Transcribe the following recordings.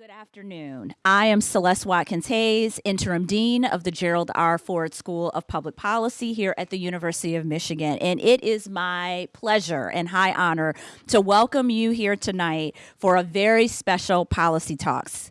Good afternoon. I am Celeste Watkins Hayes, Interim Dean of the Gerald R. Ford School of Public Policy here at the University of Michigan. And it is my pleasure and high honor to welcome you here tonight for a very special Policy Talks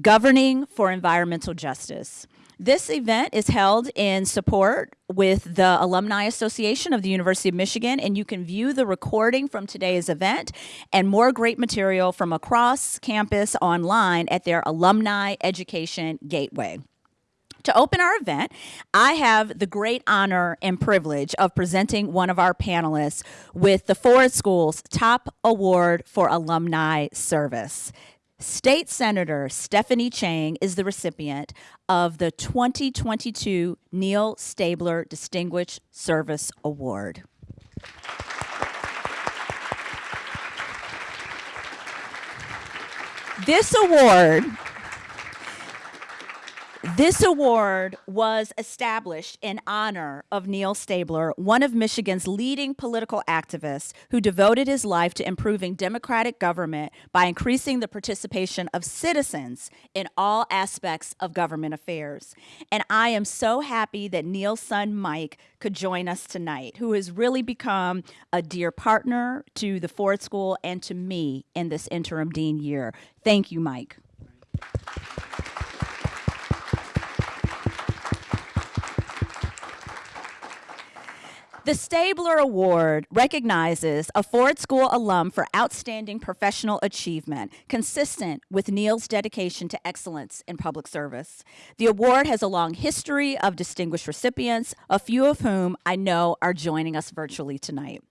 Governing for Environmental Justice. This event is held in support with the Alumni Association of the University of Michigan, and you can view the recording from today's event and more great material from across campus online at their Alumni Education Gateway. To open our event, I have the great honor and privilege of presenting one of our panelists with the Ford School's top award for alumni service. State Senator Stephanie Chang is the recipient of the 2022 Neil Staebler Distinguished Service Award. This award this award was established in honor of Neil Staebler, one of Michigan's leading political activists who devoted his life to improving democratic government by increasing the participation of citizens in all aspects of government affairs. And I am so happy that Neil's son Mike could join us tonight, who has really become a dear partner to the Ford School and to me in this interim dean year. Thank you, Mike. The Staebler Award recognizes a Ford School alum for outstanding professional achievement, consistent with Neil's dedication to excellence in public service. The award has a long history of distinguished recipients, a few of whom I know are joining us virtually tonight.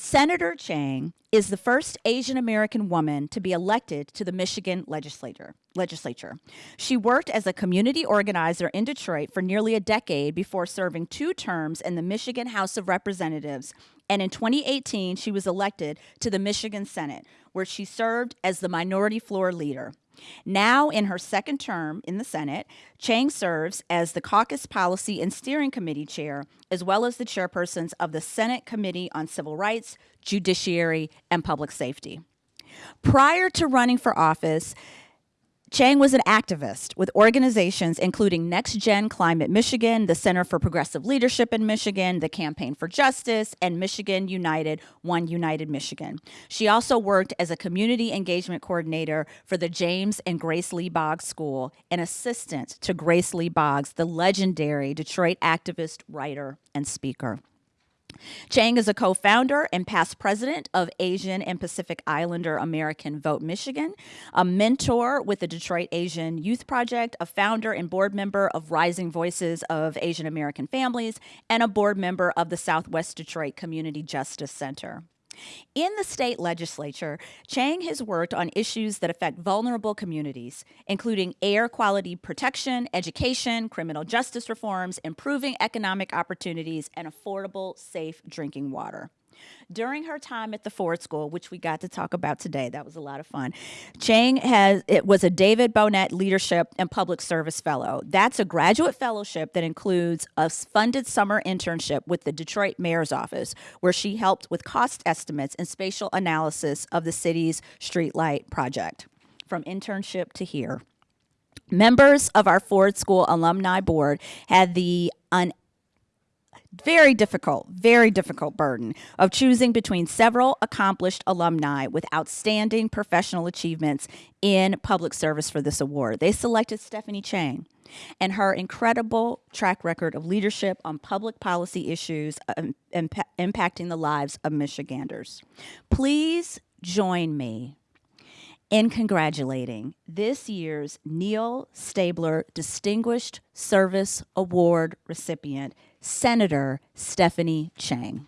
Senator Chang is the first Asian American woman to be elected to the Michigan legislature. legislature. She worked as a community organizer in Detroit for nearly a decade before serving two terms in the Michigan House of Representatives. And in 2018, she was elected to the Michigan Senate, where she served as the minority floor leader. Now, in her second term in the Senate, Chang serves as the Caucus Policy and Steering Committee chair, as well as the chairpersons of the Senate Committee on Civil Rights, Judiciary, and Public Safety. Prior to running for office, Chang was an activist with organizations including Next Gen Climate Michigan, the Center for Progressive Leadership in Michigan, the Campaign for Justice, and Michigan United, One United Michigan. She also worked as a community engagement coordinator for the James and Grace Lee Boggs School, an assistant to Grace Lee Boggs, the legendary Detroit activist, writer, and speaker. Chang is a co-founder and past president of Asian and Pacific Islander American Vote Michigan, a mentor with the Detroit Asian Youth Project, a founder and board member of Rising Voices of Asian American Families, and a board member of the Southwest Detroit Community Justice Center. In the state legislature, Chang has worked on issues that affect vulnerable communities, including air quality protection, education, criminal justice reforms, improving economic opportunities, and affordable, safe drinking water. During her time at the Ford School, which we got to talk about today, that was a lot of fun. Chang has it was a David Bohnett Leadership and Public Service Fellow. That's a graduate fellowship that includes a funded summer internship with the Detroit Mayor's Office, where she helped with cost estimates and spatial analysis of the city's streetlight project. From internship to here. Members of our Ford School Alumni Board had the un very difficult, very difficult burden of choosing between several accomplished alumni with outstanding professional achievements in public service for this award. They selected Stephanie Chang and her incredible track record of leadership on public policy issues um, imp impacting the lives of Michiganders. Please join me in congratulating this year's Neil Staebler Distinguished Service Award recipient, Senator Stephanie Chang.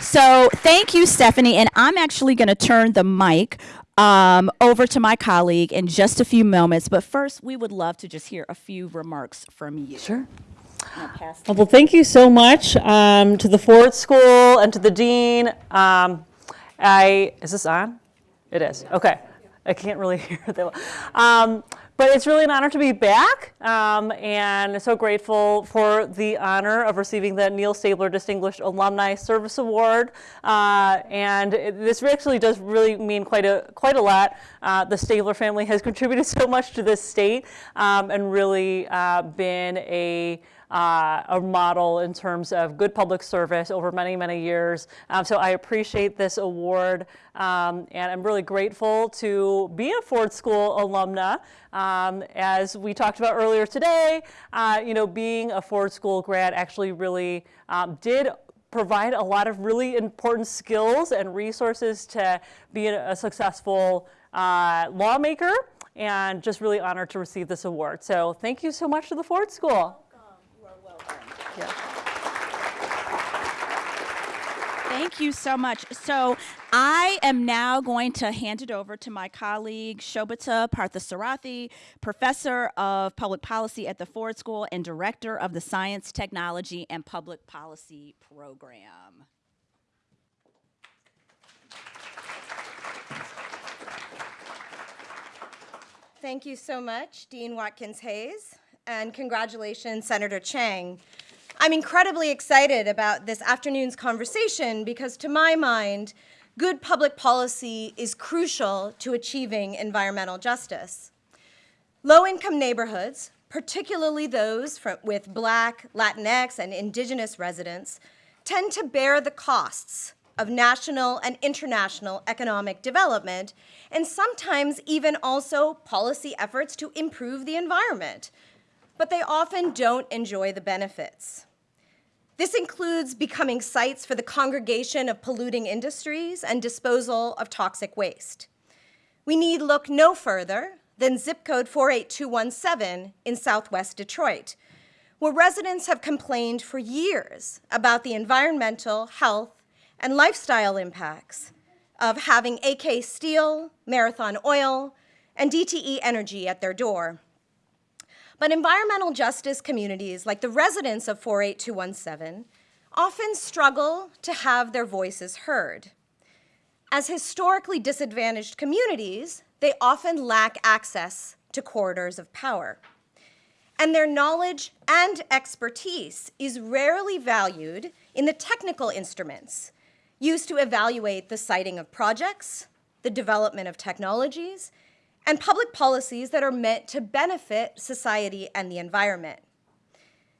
So thank you, Stephanie. And I'm actually going to turn the mic um, over to my colleague in just a few moments. But first, we would love to just hear a few remarks from you. Sure. Well, thank you so much um, to the Ford School and to the Dean. Um, I, is this on? It is, okay. I can't really hear that. Um, but it's really an honor to be back um, and so grateful for the honor of receiving the Neil Staebler Distinguished Alumni Service Award. Uh, and it, this actually does really mean quite a, quite a lot. Uh, the Staebler family has contributed so much to this state um, and really uh, been a uh, a model in terms of good public service over many, many years. Um, so I appreciate this award um, and I'm really grateful to be a Ford School alumna. Um, as we talked about earlier today, uh, you know, being a Ford School grad actually really um, did provide a lot of really important skills and resources to be a, successful uh, lawmaker and just really honored to receive this award. So thank you so much to the Ford School. Yeah. Thank you so much. So I am now going to hand it over to my colleague Shobita Parthasarathy, professor of public policy at the Ford School and director of the Science, Technology, and Public Policy program. Thank you so much, Dean Watkins Hayes, and congratulations, Senator Chang. I'm incredibly excited about this afternoon's conversation because to my mind, good public policy is crucial to achieving environmental justice. Low-income neighborhoods, particularly those from, with Black, Latinx, and Indigenous residents, tend to bear the costs of national and international economic development, and sometimes even also policy efforts to improve the environment, but they often don't enjoy the benefits. This includes becoming sites for the congregation of polluting industries and disposal of toxic waste. We need look no further than zip code 48217 in southwest Detroit, where residents have complained for years about the environmental, health, and lifestyle impacts of having AK Steel, Marathon Oil, and DTE Energy at their door. But environmental justice communities, like the residents of 48217, often struggle to have their voices heard. As historically disadvantaged communities, they often lack access to corridors of power. And their knowledge and expertise is rarely valued in the technical instruments used to evaluate the siting of projects, the development of technologies, and public policies that are meant to benefit society and the environment.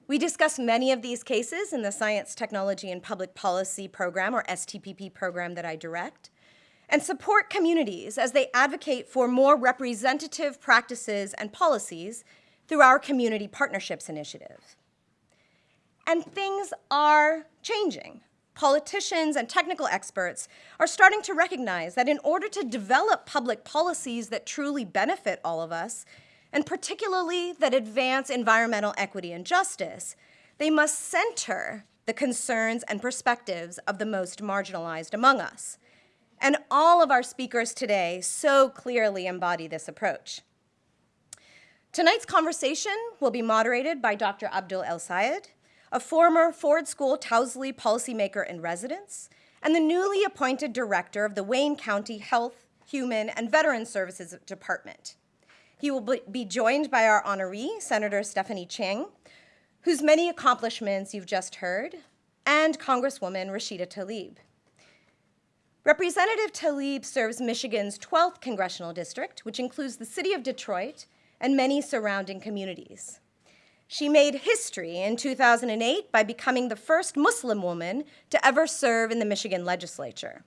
We discuss many of these cases in the Science, Technology, and Public Policy program, or STPP program that I direct, and support communities as they advocate for more representative practices and policies through our Community Partnerships Initiative. And things are changing politicians and technical experts are starting to recognize that in order to develop public policies that truly benefit all of us, and particularly that advance environmental equity and justice, they must center the concerns and perspectives of the most marginalized among us. And all of our speakers today so clearly embody this approach. Tonight's conversation will be moderated by Dr. Abdul El Sayed, a former Ford School Towsley policymaker in residence, and the newly appointed director of the Wayne County Health, Human, and Veteran Services Department. He will be joined by our honoree, Senator Stephanie Chang, whose many accomplishments you've just heard, and Congresswoman Rashida Tlaib. Representative Tlaib serves Michigan's 12th congressional district, which includes the city of Detroit and many surrounding communities. She made history in 2008 by becoming the first Muslim woman to ever serve in the Michigan legislature.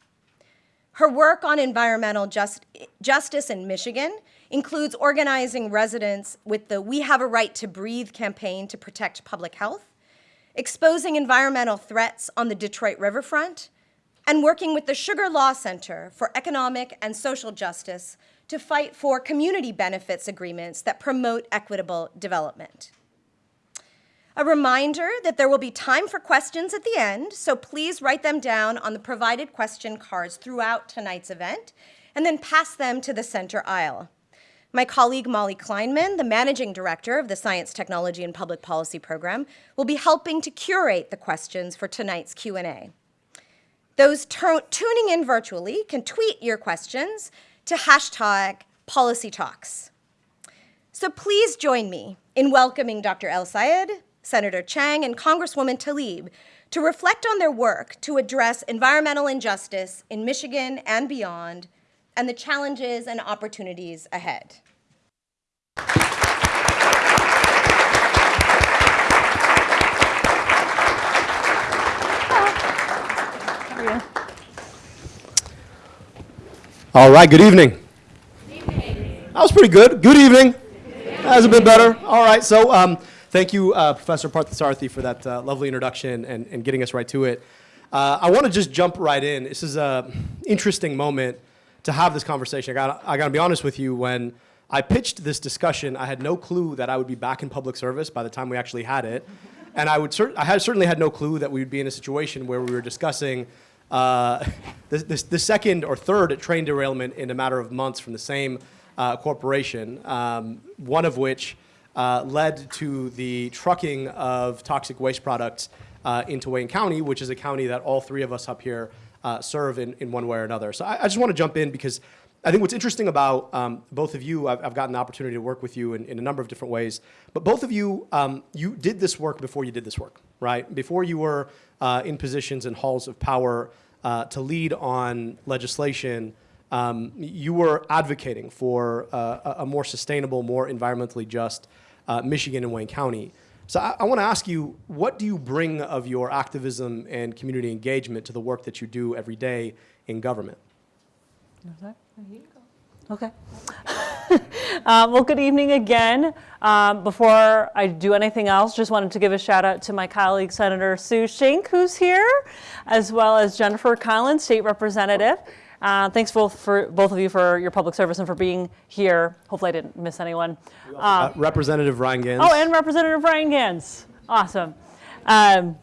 Her work on environmental just, justice in Michigan includes organizing residents with the We Have a Right to Breathe campaign to protect public health, exposing environmental threats on the Detroit riverfront, and working with the Sugar Law Center for Economic and Social Justice to fight for community benefits agreements that promote equitable development. A reminder that there will be time for questions at the end, so please write them down on the provided question cards throughout tonight's event, and then pass them to the center aisle. My colleague Molly Kleinman, the managing director of the Science, Technology, and Public Policy program, will be helping to curate the questions for tonight's Q&A. Those tuning in virtually can tweet your questions to hashtag policy talks. So please join me in welcoming Dr. El Sayed, Senator Chang, and Congresswoman Tlaib to reflect on their work to address environmental injustice in Michigan and beyond, and the challenges and opportunities ahead. All right, good evening. That was pretty good. Good evening. Has it been better? All right, so um, thank you, uh, Professor Parthasarathy, for that uh, lovely introduction and, and getting us right to it. Uh, I want to just jump right in. This is an interesting moment to have this conversation. I got I to be honest with you, when I pitched this discussion, I had no clue that I would be back in public service by the time we actually had it. And I, would cer- I had, certainly had no clue that we would be in a situation where we were discussing uh, the, the, the, second or third train derailment in a matter of months from the same uh, corporation, um, one of which uh, led to the trucking of toxic waste products uh, into Wayne County, which is a county that all three of us up here uh, serve in, in one way or another. So I, I just want to jump in because I think what's interesting about um, both of you, I've, I've, gotten the opportunity to work with you in, in a number of different ways, but both of you, um, you did this work before you did this work, right? Before you were uh, in positions and halls of power uh, to lead on legislation, um, you were advocating for uh, a more sustainable, more environmentally just uh, Michigan and Wayne County. So I, I want to ask you, what do you bring of your activism and community engagement to the work that you do every day in government? Okay. um, well, good evening again. Um, before I do anything else, just wanted to give a shout out to my colleague, Senator Sue Shink, who's here, as well as Jennifer Conlin, State Representative. Uh, thanks both for both of you for your public service and for being here. Hopefully, I didn't miss anyone. Uh, Representative Rheingans. Oh, and Representative Rheingans. Awesome. Um,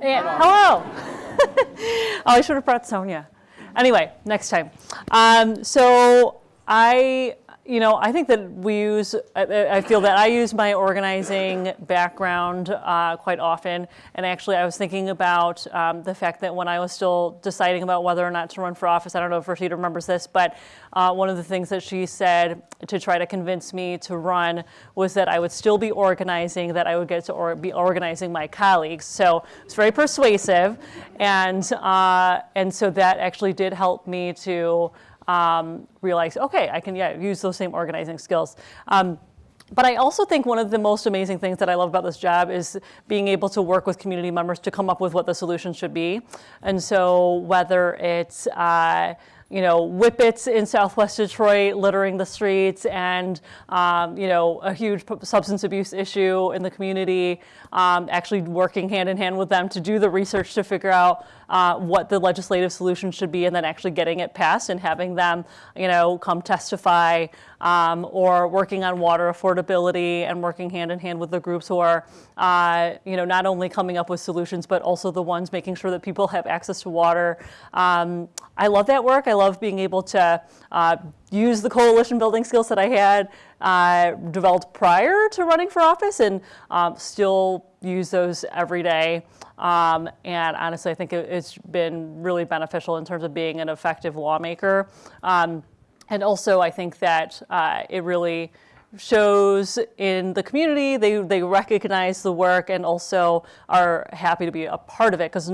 and, hello. oh, I should have brought Sonia. Anyway, next time. Um, so I you know, I think that we use, I, feel that I use my organizing background uh, quite often. And actually, I was thinking about um, the fact that when I was still deciding about whether or not to run for office, I don't know if Rashida remembers this, but uh, one of the things that she said to try to convince me to run was that I would still be organizing, that I would get to or be organizing my colleagues. So it's very persuasive. And, uh, and so that actually did help me to um, realize, okay, I can yeah, use those same organizing skills. Um, but I also think one of the most amazing things that I love about this job is being able to work with community members to come up with what the solution should be. And so whether it's uh, you know, whippets in Southwest Detroit littering the streets and, um, you know, a huge substance abuse issue in the community, um, actually working hand in hand with them to do the research to figure out uh, what the legislative solution should be and then actually getting it passed and having them, you know, come testify um, or working on water affordability and working hand in hand with the groups who are, uh, you know, not only coming up with solutions, but also the ones making sure that people have access to water. Um, I love that work. I love being able to uh, use the coalition building skills that I had uh, developed prior to running for office and um, still use those every day. Um, and honestly, I think it, has been really beneficial in terms of being an effective lawmaker. Um, and also, I think that uh, it really shows in the community, they, they recognize the work and also are happy to be a part of it because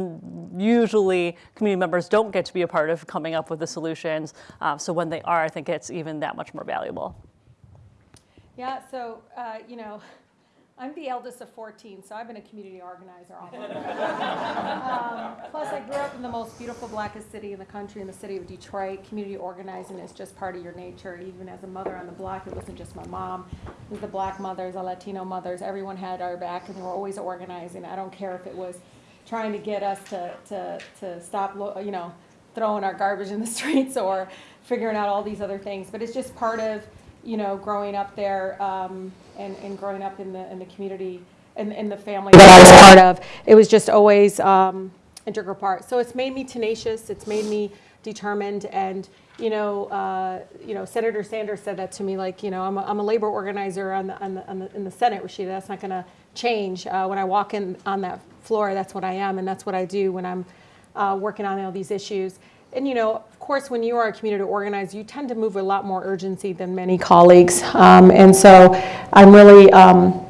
usually community members don't get to be a part of coming up with the solutions. Um, so when they are, I think it's even that much more valuable. Yeah, so, uh, you know, I'm the eldest of 14, so I've been a community organizer all my life. um, plus, I grew up in the most beautiful, blackest city in the country, in the city of Detroit. Community organizing is just part of your nature. Even as a mother on the block, it wasn't just my mom. It was the black mothers, the Latino mothers. Everyone had our back, and they were always organizing. I don't care if it was trying to get us to, to, to stop, you know, throwing our garbage in the streets or figuring out all these other things. But it's just part of you know, growing up there um, and, and growing up in the, in the community and in, in the family that I was part of, it was just always um, integral part. So it's made me tenacious. It's made me determined. And, you know, uh, you know, Senator Sanders said that to me, like, you know, I'm a, I'm a labor organizer on the, on the, on the, in the Senate, Rashida. That's not going to change. Uh, when I walk in on that floor, that's what I am. And that's what I do when I'm uh, working on all these issues and you know, of course, when you are a community organizer, you tend to move a lot more urgency than many colleagues. Um, and so I'm really um,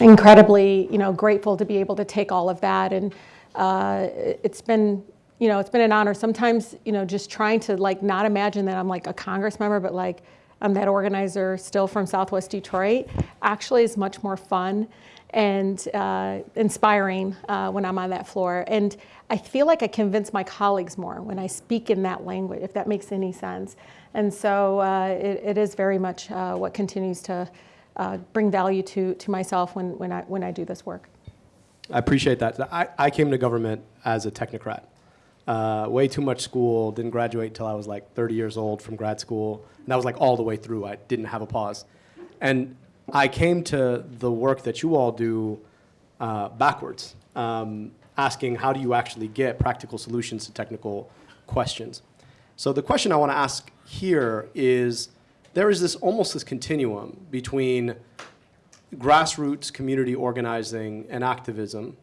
incredibly, you know, grateful to be able to take all of that. And uh, it's been, you know, it's been an honor. Sometimes, you know, just trying to like not imagine that I'm like a Congress member, but like I'm that organizer still from Southwest Detroit actually is much more fun and uh, inspiring uh, when I'm on that floor. And I feel like I convince my colleagues more when I speak in that language, if that makes any sense. And so uh, it, it is very much uh, what continues to uh, bring value to, to myself when, when, I, when I do this work. I appreciate that. I, I came to government as a technocrat. Uh, way too much school, didn't graduate until I was like 30 years old from grad school. And that was like all the way through. I didn't have a pause. And I came to the work that you all do uh, backwards, um, asking how do you actually get practical solutions to technical questions. So the question I want to ask here is, there is this almost this continuum between grassroots community organizing and activism,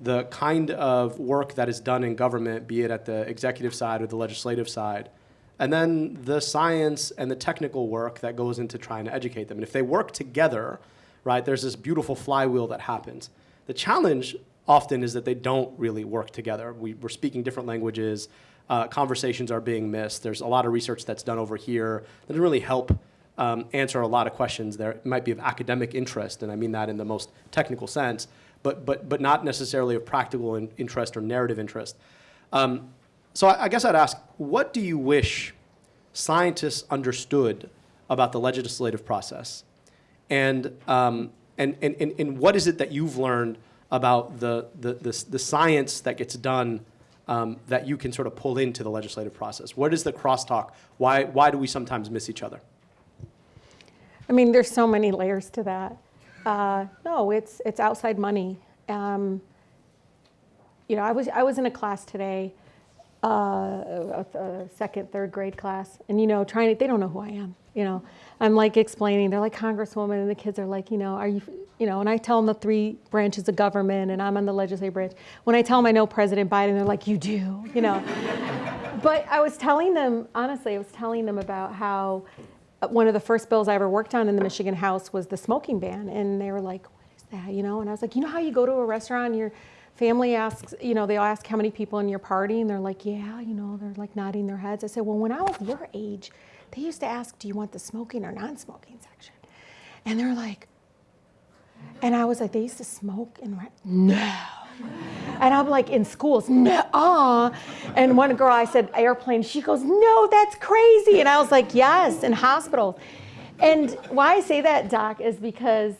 the kind of work that is done in government, be it at the executive side or the legislative side, and then the science and the technical work that goes into trying to educate them. And if they work together, right, there's this beautiful flywheel that happens. The challenge often is that they don't really work together. We, are speaking different languages, uh, conversations are being missed. There's a lot of research that's done over here that doesn't really help um, answer a lot of questions there. It might be of academic interest, and I mean that in the most technical sense, but, but, but not necessarily of practical in, interest or narrative interest. Um, so I, I guess I'd ask, what do you wish scientists understood about the legislative process? And, um, and, and, and, and what is it that you've learned about the, the, the, the science that gets done um, that you can sort of pull into the legislative process? What is the crosstalk? Why, why do we sometimes miss each other? I mean, there's so many layers to that. Uh, no, it's, it's outside money. Um, you know, I was, I was in a class today uh, a, a, second, third grade class, and you know, trying to, they don't know who I am. You know, I'm like explaining, they're like Congresswoman, and the kids are like, you know, are you, you know, and I tell them the three branches of government, and I'm on the legislative branch. When I tell them I know President Biden, they're like, you do, you know. but I was telling them, honestly, I was telling them about how uh, one of the first bills I ever worked on in the Michigan House was the smoking ban, and they were like, what is that, you know? And I was like, you know how you go to a restaurant, and you're family asks, you know, they ask how many people in your party, and they're like, yeah, you know, they're like nodding their heads. I said, well, when I was your age, they used to ask, do you want the smoking or non-smoking section? And they're like, and I was like, they used to smoke and no. And I'm like, in schools, no, uh. And one girl, I said, airplane, she goes, no, that's crazy. And I was like, yes, in hospitals. And why I say that, Doc, is because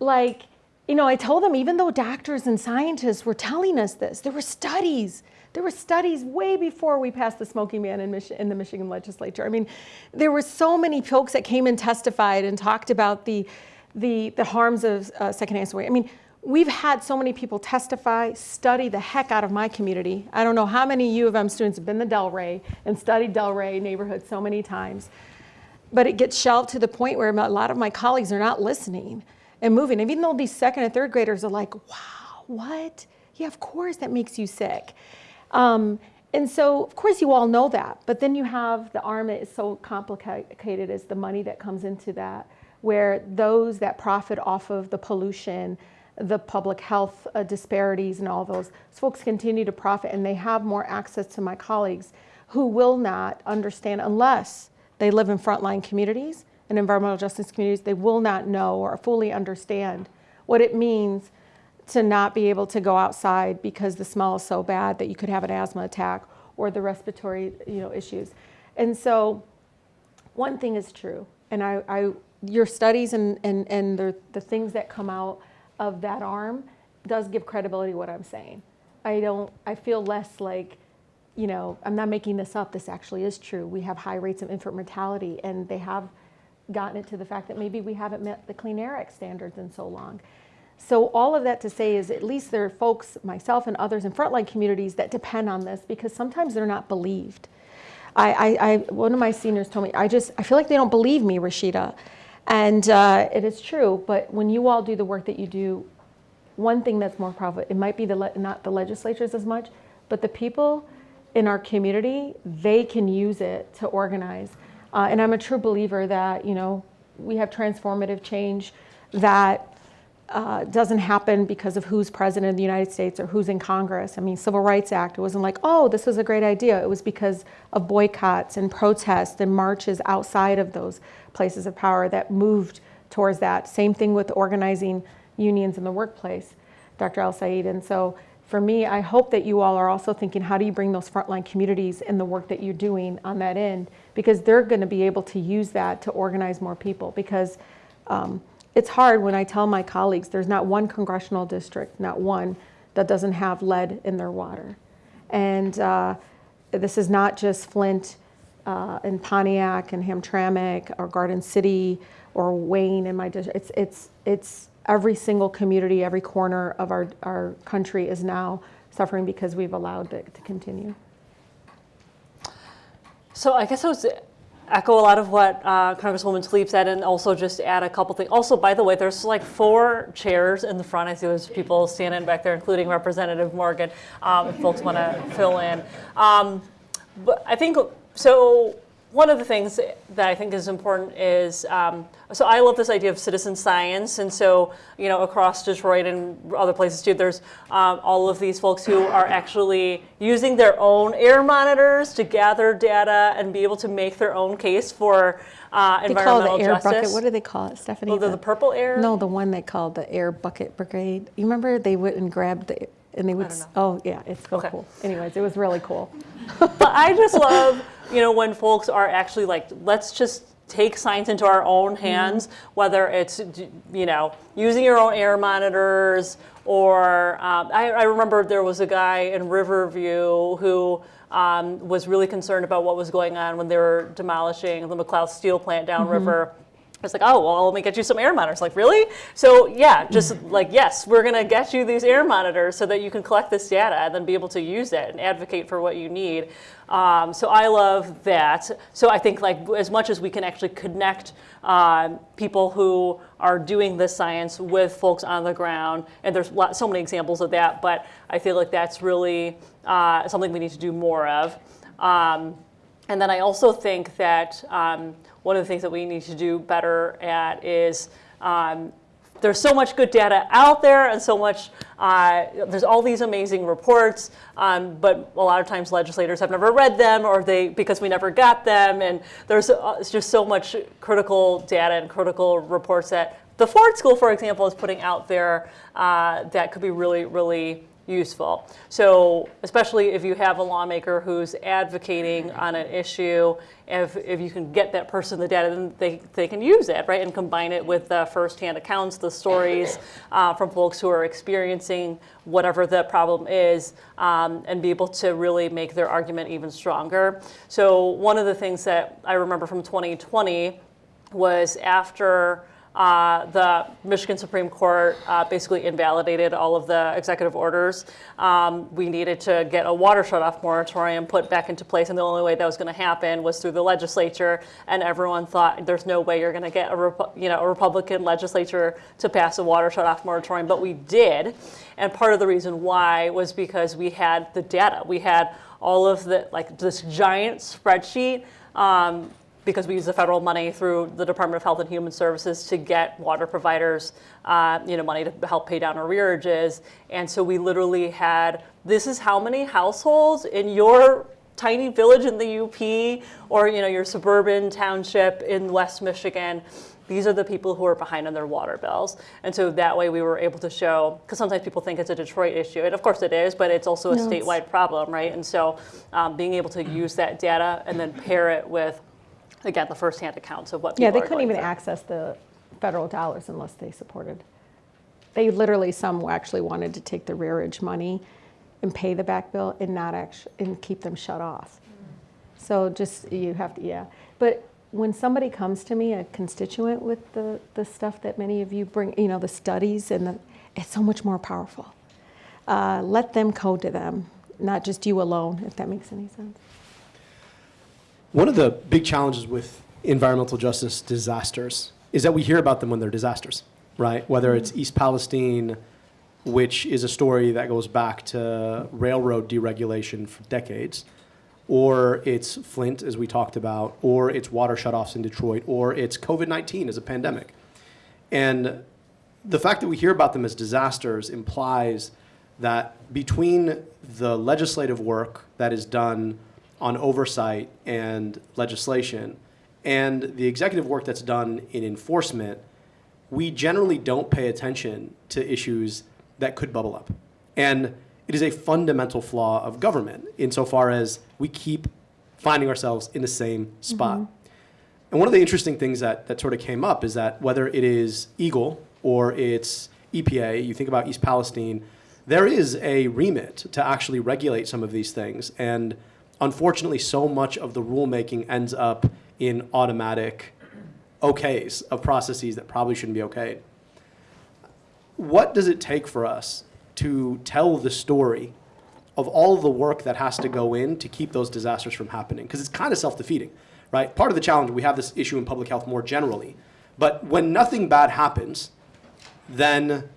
like, you know, I told them even though doctors and scientists were telling us this, there were studies. There were studies way before we passed the smoking ban in, Mich in the Michigan legislature. I mean, there were so many folks that came and testified and talked about the, the, the harms of uh, secondhand smoking. I mean, we've had so many people testify, study the heck out of my community. I don't know how many U of M students have been to Delray and studied Delray neighborhood so many times. But it gets shelved to the point where a lot of my colleagues are not listening and moving. And even though these second and third graders are like, wow, what? Yeah, of course that makes you sick. Um, and so, of course, you all know that. But then you have the arm that is so complicated as the money that comes into that, where those that profit off of the pollution, the public health uh, disparities and all those, those folks continue to profit and they have more access to my colleagues who will not understand unless they live in frontline communities and environmental justice communities, they will not know or fully understand what it means to not be able to go outside because the smell is so bad that you could have an asthma attack or the respiratory you know, issues. And so one thing is true, and I, I your studies and, and, and the, the things that come out of that arm does give credibility to what I'm saying. I don't, I feel less like, you know, I'm not making this up, this actually is true. We have high rates of infant mortality and they have gotten it to the fact that maybe we haven't met the Clean Air Act standards in so long. So all of that to say is at least there are folks, myself and others in frontline communities that depend on this because sometimes they're not believed. I, I, I one of my seniors told me, I just, I feel like they don't believe me, Rashida. And uh, it is true, but when you all do the work that you do, one thing that's more powerful, it might be the not the legislatures as much, but the people in our community, they can use it to organize. Uh, and I'm a true believer that, you know, we have transformative change that uh, doesn't happen because of who's president of the United States or who's in Congress. I mean, Civil Rights Act, it wasn't like, oh, this was a great idea. It was because of boycotts and protests and marches outside of those places of power that moved towards that. Same thing with organizing unions in the workplace, Dr. El Sayed. And so for me, I hope that you all are also thinking, how do you bring those frontline communities and the work that you're doing on that end? Because they're going to be able to use that to organize more people. Because um, it's hard when I tell my colleagues there's not one congressional district, not one, that doesn't have lead in their water. And uh, this is not just Flint uh, and Pontiac and Hamtramck or Garden City or Wayne in my district. It's, it's, it's every single community, every corner of our, our country is now suffering because we've allowed it to continue. So I guess I was echo a lot of what uh, Congresswoman Tlaib said and also just add a couple things. Also, by the way, there's like four chairs in the front. I see there's people standing back there, including Representative Morgan, um, if folks want to fill in. Um, but I think, so one of the things that I think is important is, um, so I love this idea of citizen science, and so you know across Detroit and other places too, there's um, all of these folks who are actually using their own air monitors to gather data and be able to make their own case for uh, They call environmental it the air justice. bucket. What do they call it, Stephanie? Oh, the, the purple air. No, the one they called the air bucket brigade. You remember they went and grabbed the, and they would, oh, yeah, it's so Okay. cool. Anyways, it was really cool. But I just love, you know, when folks are actually like, let's just take science into our own hands, whether it's, you know, using your own air monitors or um, I, I remember there was a guy in Riverview who um, was really concerned about what was going on when they were demolishing the McLouth steel plant downriver. It's like, oh, well, let me get you some air monitors. Like, really? So, yeah, just like, yes, we're going to get you these air monitors so that you can collect this data and then be able to use it and advocate for what you need. Um, so, I love that. So, I think, like, as much as we can actually connect um, people who are doing this science with folks on the ground, and there's lot, so many examples of that, but I feel like that's really uh, something we need to do more of. Um, and then I also think that um, one of the things that we need to do better at is um, there's so much good data out there and so much, uh, there's all these amazing reports, um, but a lot of times legislators have never read them or they, because we never got them. And there's uh, just so much critical data and critical reports that the Ford School, for example, is putting out there uh, that could be really, really useful. So especially if you have a lawmaker who's advocating on an issue, if, if you can get that person the data, then they, they can use it, right? And combine it with the firsthand accounts, the stories uh, from folks who are experiencing whatever the problem is, um, and be able to really make their argument even stronger. So one of the things that I remember from 2020 was after uh, the Michigan Supreme Court uh, basically invalidated all of the executive orders. Um, we needed to get a water shut-off moratorium put back into place, and the only way that was going to happen was through the legislature. And everyone thought there's no way you're going to get a you know a Republican legislature to pass a water shut-off moratorium, but we did. And part of the reason why was because we had the data. We had all of the like this giant spreadsheet. Um, because we use the federal money through the Department of Health and Human Services to get water providers, uh, you know, money to help pay down arrearages. And so we literally had, this is how many households in your tiny village in the UP or, you know, your suburban township in West Michigan. These are the people who are behind on their water bills. And so that way we were able to show, because sometimes people think it's a Detroit issue, and of course it is, but it's also a No, statewide problem, right? And so um, being able to use that data and then pair it with again, the firsthand accounts of what people Yeah, they couldn't even through. access the federal dollars unless they supported. They literally, some actually wanted to take the rearage money and pay the back bill and not actually, and keep them shut off. So just, you have to, yeah. But when somebody comes to me, a constituent with the, the stuff that many of you bring, you know, the studies and the, it's so much more powerful. Uh, let them code to them, not just you alone, if that makes any sense. One of the big challenges with environmental justice disasters is that we hear about them when they're disasters, right? Whether it's mm-hmm. East Palestine, which is a story that goes back to railroad deregulation for decades, or it's Flint, as we talked about, or it's water shutoffs in Detroit, or it's COVID 19 as a pandemic. And the fact that we hear about them as disasters implies that between the legislative work that is done on oversight and legislation and the executive work that's done in enforcement, we generally don't pay attention to issues that could bubble up. And it is a fundamental flaw of government insofar as we keep finding ourselves in the same spot. Mm-hmm. And one of the interesting things that, that sort of came up is that whether it is EGLE or it's EPA, you think about East Palestine, there is a remit to actually regulate some of these things. And unfortunately, so much of the rulemaking ends up in automatic okays of processes that probably shouldn't be okayed. What does it take for us to tell the story of all the work that has to go in to keep those disasters from happening? Because it's kind of self-defeating, right? Part of the challenge, we have this issue in public health more generally. But when nothing bad happens, then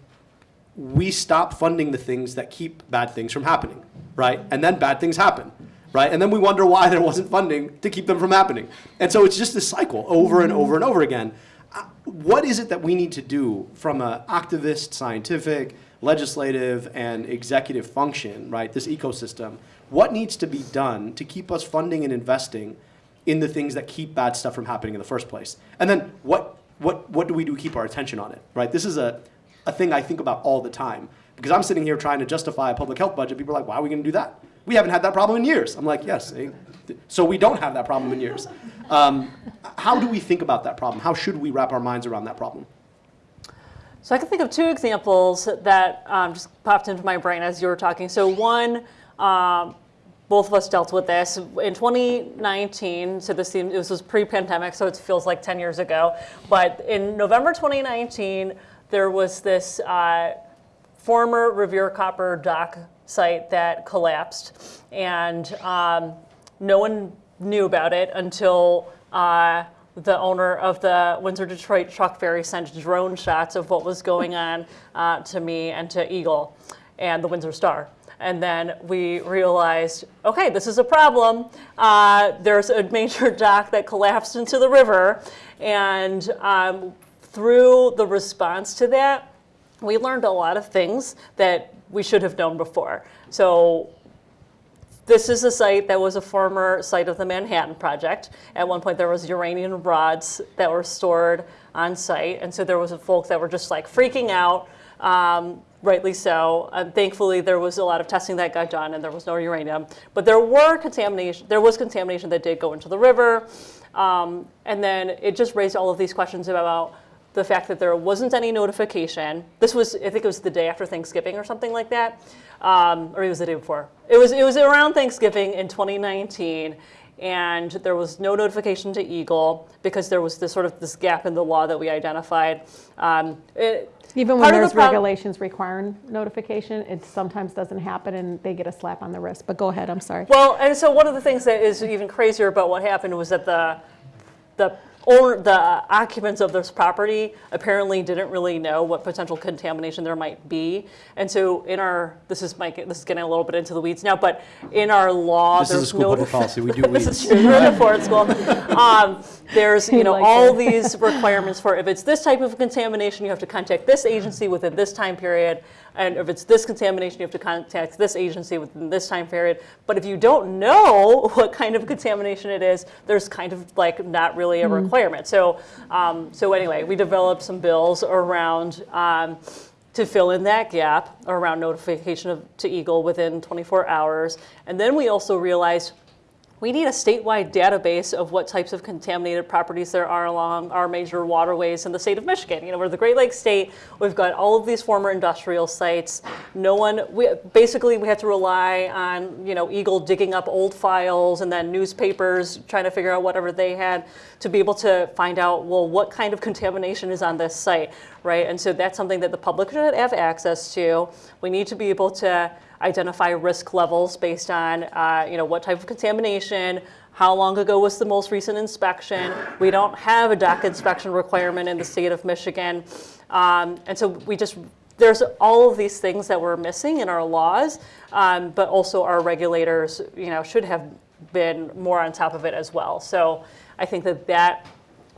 we stop funding the things that keep bad things from happening, right? And then bad things happen, right? And then we wonder why there wasn't funding to keep them from happening. And so it's just this cycle over and over and over again. Uh, What is it that we need to do from an activist, scientific, legislative, and executive function, right? This ecosystem. What needs to be done to keep us funding and investing in the things that keep bad stuff from happening in the first place? And then what what what do we do to keep our attention on it, right? This is a a thing I think about all the time because I'm sitting here trying to justify a public health budget. People are like, "Why are we going to do that? We haven't had that problem in years." I'm like, "Yes." eh, So we don't have that problem in years. Um, how do we think about that problem? How should we wrap our minds around that problem? So I can think of two examples that um, just popped into my brain as you were talking. So one, um, both of us dealt with this in 2019. So this this was pre-pandemic, so it feels like 10 years ago. But in November 2019, there was this uh, former Revere Copper dock site that collapsed, and um, no one knew about it until uh, the owner of the Windsor Detroit truck ferry sent drone shots of what was going on uh, to me and to EGLE and the Windsor Star. And then we realized, okay, this is a problem. Uh, there's a major dock that collapsed into the river. And um, through the response to that, we learned a lot of things that we should have known before. So this is a site that was a former site of the Manhattan Project. At one point, there was uranium rods that were stored on site, and so there was a folks that were just like freaking out, um, rightly so. And thankfully, there was a lot of testing that got done, and there was no uranium. But there were contamination. There was contamination that did go into the river, um, and then it just raised all of these questions about the fact that there wasn't any notification. This was, I think it was the day after Thanksgiving or something like that, um, or it was the day before. It was, it was around Thanksgiving in 2019, and there was no notification to EGLE because there was this sort of this gap in the law that we identified. Um, it, Even when the there's prob- regulations requiring notification, it sometimes doesn't happen and they get a slap on the wrist. But go ahead, I'm sorry. Well, and so one of the things that is even crazier about what happened was that the the owner, the occupants of this property apparently didn't really know what potential contamination there might be, and so in our this is my this is getting a little bit into the weeds now, but in our law, This is a there's school no public policy. We do this weeds. is true. We're in a Ford school. Um, there's you know like all that. these requirements for if it's this type of contamination, you have to contact this agency within this time period, and if it's this contamination, you have to contact this agency within this time period. But if you don't know what kind of contamination it is, there's kind of like not really a requirement. So um, so anyway, we developed some bills around. Um, to fill in that gap around notification of, to EGLE within 24 hours. And then we also realized we need a statewide database of what types of contaminated properties there are along our major waterways in the state of Michigan. You know, we're the Great Lakes state. We've got all of these former industrial sites. No one, we, basically, we have to rely on, you know, EGLE digging up old files and then newspapers trying to figure out whatever they had to be able to find out, well, what kind of contamination is on this site, right? And so that's something that the public should have access to. We need to be able to identify risk levels based on, uh, you know, what type of contamination, how long ago was the most recent inspection. We don't have a dock inspection requirement in the state of Michigan. Um, and so we just, there's all of these things that we're missing in our laws, um, but also our regulators, you know, should have been more on top of it as well. So I think that that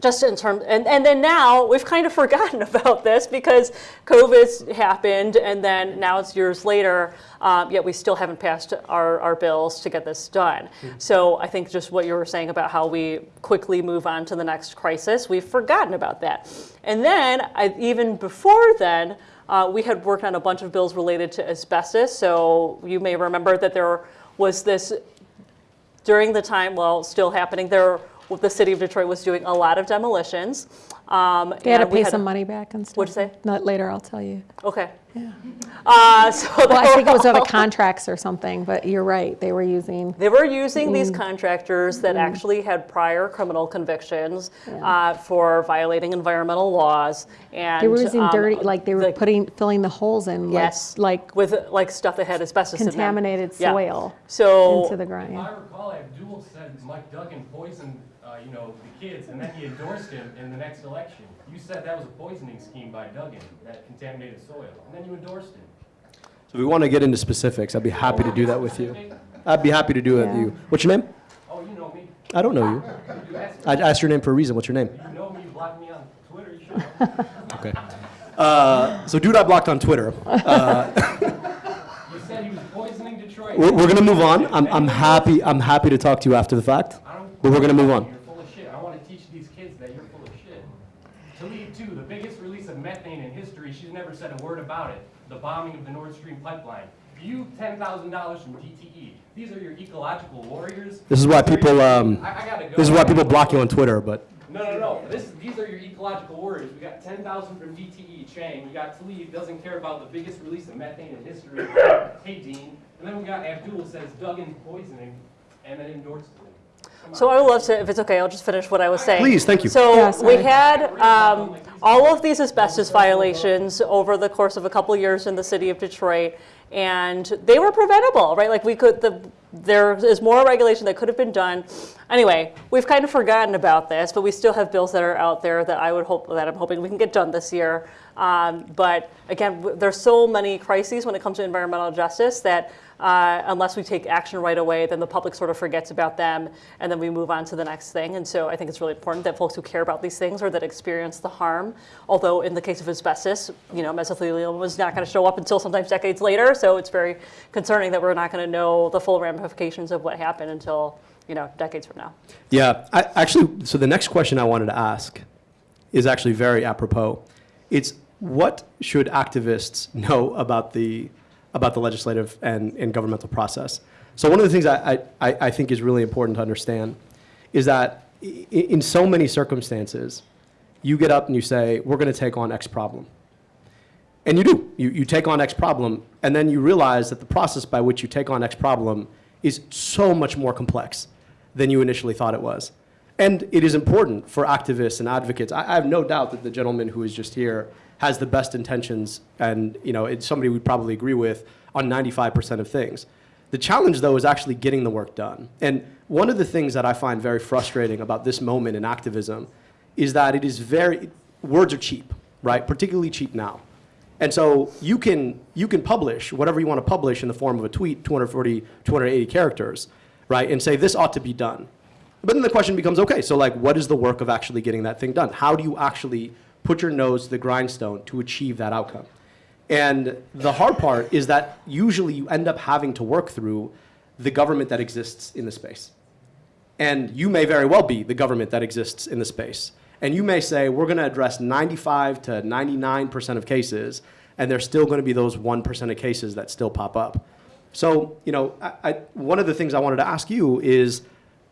just in terms, and, and then now we've kind of forgotten about this because COVID happened and then now it's years later, um, yet we still haven't passed our, our bills to get this done. So I think just what you were saying about how we quickly move on to the next crisis, we've forgotten about that. And then, I, even before then, uh, we had worked on a bunch of bills related to asbestos. So you may remember that there was this during the time, well, still happening, there, the city of Detroit was doing a lot of demolitions. Um, They had to and we pay some money back and stuff. What'd you say? Not later, I'll tell you. Okay. Uh, so Well, I think it was were- out of contracts or something, but you're right, they were using, They were using Mm. these contractors that actually had prior criminal convictions uh, for violating environmental laws and. they were using um, dirty, like they were the- putting, filling the holes in, Yes. like With like stuff that had asbestos in them. contaminated Yeah. soil So. into the ground. If yeah. I recall, Abdul said Mike Duggan poisoned, uh, you know, the kids, and then he endorsed him in the next election. You said that was a poisoning scheme by Duggan that contaminated soil, and then you endorsed him. So if we want to get into specifics, I'd be happy to do that with you. I'd be happy to do it with you. What's your name? Oh, you know me. I don't know you. You asked I asked your name for a reason. What's your name? You know me. You blocked me on Twitter. You should. Okay. Uh, so dude I blocked on Twitter. You said he was poisoning Detroit. We're, we're gonna move on. I'm, I'm happy, I'm happy to talk to you after the fact, but we're gonna move on. You're full of shit. I want to teach these kids that you're full of shit. Tlaib, too, the biggest release of methane in history, she's never said a word about it. The bombing of the Nord Stream pipeline. You, $10,000 from DTE. These are your ecological warriors. This is why people, um, I, I go. This is why people block you on Twitter, but No, no, no. This, these are your ecological warriors. We got 10,000 from DTE, Chang. We got Tlaib, doesn't care about the biggest release of methane in history. hey, Dean. And then we got Abdul says Duggan's poisoning, and then endorsed him. Come So. I would love to, if it's okay, I'll just finish what I was saying. Please, thank you. So Yeah, we had um, all of these asbestos violations over the course of a couple of years in the city of Detroit, and they were preventable, right? Like we could, the, there is more regulation that could have been done. Anyway, we've kind of forgotten about this, but we still have bills that are out there that I would hope, that I'm hoping we can get done this year. Um, But again, there's so many crises when it comes to environmental justice that uh, unless we take action right away, then the public sort of forgets about them, and then we move on to the next thing. And so I think it's really important that folks who care about these things or that experience the harm, although in the case of asbestos, you know, mesothelioma was not going to show up until sometimes decades later. So it's very concerning that we're not going to know the full ramifications of what happened until, you know, decades from now. yeah, I, actually, so the next question I wanted to ask is actually very apropos. It's what should activists know about the about the legislative and, and governmental process? So one of the things I, I, I think is really important to understand is that in so many circumstances, you get up and you say, we're going to take on X problem. And you do. You, you take on X problem, and then you realize that the process by which you take on X problem is so much more complex than you initially thought it was. And it is important for activists and advocates. I, I have no doubt that the gentleman who is just here has the best intentions, and you know, it's somebody we'd probably agree with on 95% of things. The challenge, though, is actually getting the work done. And one of the things that I find very frustrating about this moment in activism is that it is very, words are cheap, right? Particularly cheap now. And so you can, you can publish whatever you want to publish in the form of a tweet, 240, 280 characters, right? And say, this ought to be done. But then the question becomes, okay, so like, what is the work of actually getting that thing done? How do you actually put your nose to the grindstone to achieve that outcome? And the hard part is that usually you end up having to work through the government that exists in the space. And you may very well be the government that exists in the space. And you may say, we're going to address 95 to 99% of cases, and there's still going to be those 1% of cases that still pop up. So, you know, I, I, one of the things I wanted to ask you is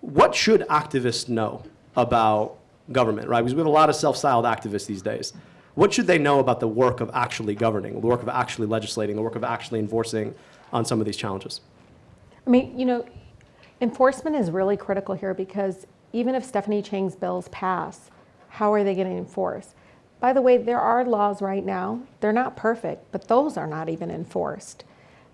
what should activists know about government, right? Because we have a lot of self styled activists these days. What should they know about the work of actually governing, the work of actually legislating, the work of actually enforcing on some of these challenges? I mean, you know, enforcement is really critical here because even if Stephanie Chang's bills pass, how are they getting enforced? By the way, there are laws right now. They're not perfect, but those are not even enforced.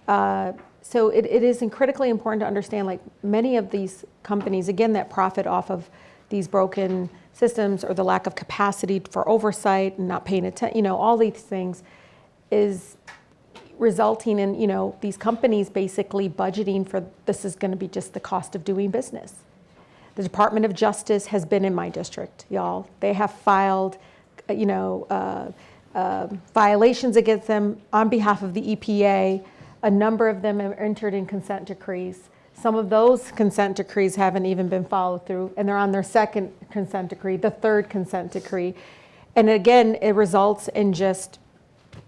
Uh, so it, it is critically important to understand, like many of these companies, again, that profit off of these broken systems or the lack of capacity for oversight and not paying attention, you know, all these things is resulting in, you know, these companies basically budgeting for this is going to be just the cost of doing business. The Department of Justice has been in my district, y'all. They have filed, uh, you know, uh, uh, violations against them on behalf of the EPA. A number of them have entered in consent decrees. Some of those consent decrees haven't even been followed through, and they're on their second consent decree, the third consent decree. And again, it results in just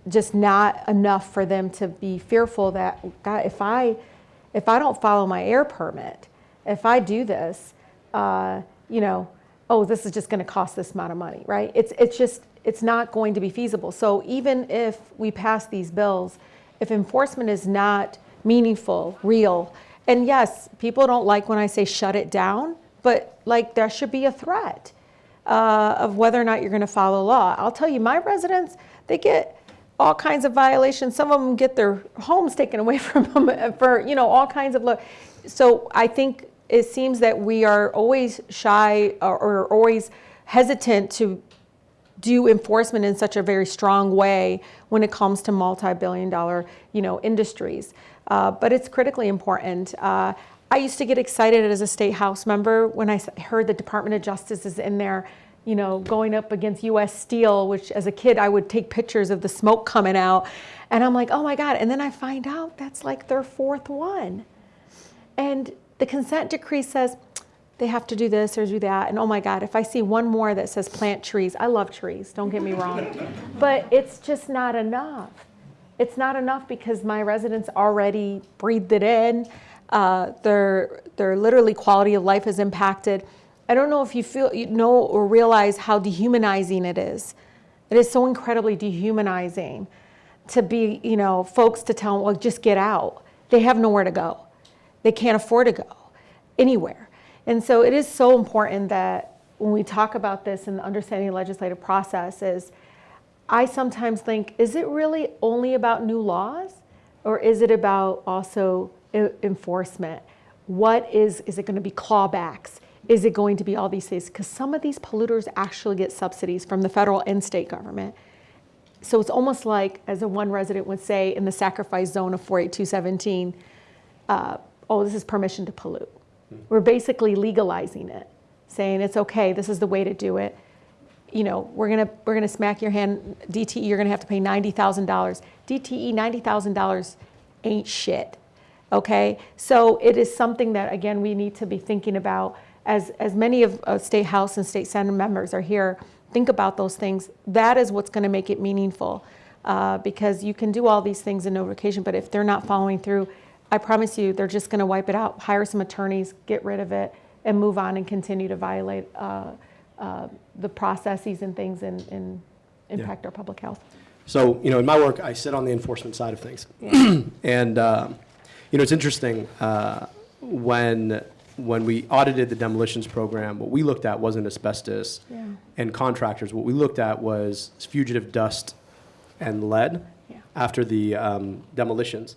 just not enough for them to be fearful that God, if I if I don't follow my air permit, if I do this, uh, you know, oh, this is just going to cost this amount of money, right? It's it's just it's not going to be feasible. So even if we pass these bills, if enforcement is not meaningful, real, and yes, people don't like when I say shut it down, but like there should be a threat uh, of whether or not you're going to follow law. I'll tell you, my residents, they get all kinds of violations. Some of them get their homes taken away from them for, you know, all kinds of, lo- so I think it seems that we are always shy or, or always hesitant to do enforcement in such a very strong way when it comes to multi-billion dollar, you know, industries. Uh, but it's critically important. Uh, I used to get excited as a state house member when I heard the Department of Justice is in there, you know, going up against U.S. Steel, which as a kid I would take pictures of the smoke coming out, and I'm like, oh my God! And then I find out that's like their fourth one. And the consent decree says they have to do this or do that. And oh my God, if I see one more that says plant trees, I love trees, don't get me wrong. but it's just not enough. It's not enough because my residents already breathed it in. Uh, their, their literally quality of life is impacted. I don't know if you feel, you know or realize how dehumanizing it is. It is so incredibly dehumanizing to be, you know, folks to tell them, well, just get out. They have nowhere to go. They can't afford to go anywhere. And so it is so important that when we talk about this and understanding the legislative process is, I sometimes think, is it really only about new laws? Or is it about also enforcement? What is, is it going to be clawbacks? Is it going to be all these things? Because some of these polluters actually get subsidies from the federal and state government. So it's almost like, as a one resident would say in the sacrifice zone of 48217, uh, oh, this is permission to pollute. We're basically legalizing it, saying it's okay, this is the way to do it. You know, we're gonna, we're gonna smack your hand, DTE, you're gonna have to pay $90,000. DTE, $90,000 ain't shit, okay? So it is something that, again, we need to be thinking about. As, as many of uh, State House and State Senate members are here, think about those things. That is what's gonna make it meaningful. Uh, because you can do all these things in notification, but if they're not following through, I promise you, they're just to wipe it out, hire some attorneys, get rid of it, and move on and continue to violate uh, uh, the processes and things and, and impact our public health. So, you know, in my work, I sit on the enforcement side of things. and, um, you know, it's interesting, uh, when, when we audited the demolitions program, what we looked at wasn't asbestos Yeah. and contractors. What we looked at was fugitive dust and lead Yeah. after the um, demolitions.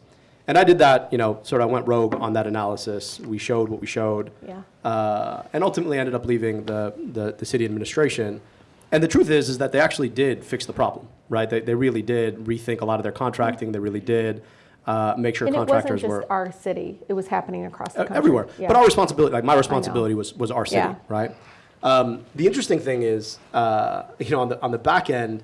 And I did that, you know, sort of went rogue on that analysis. We showed what we showed. Yeah. Uh, and ultimately ended up leaving the, the, the city administration. And the truth is, is that they actually did fix the problem, right? They, they really did rethink a lot of their contracting. They really did uh, make sure And it wasn't contractors just were our city, it was happening across the uh, country. everywhere. Yeah. But our responsibility, like my responsibility was, was our city, Yeah. right? Um, the interesting thing is, uh, you know, on the, on the back end,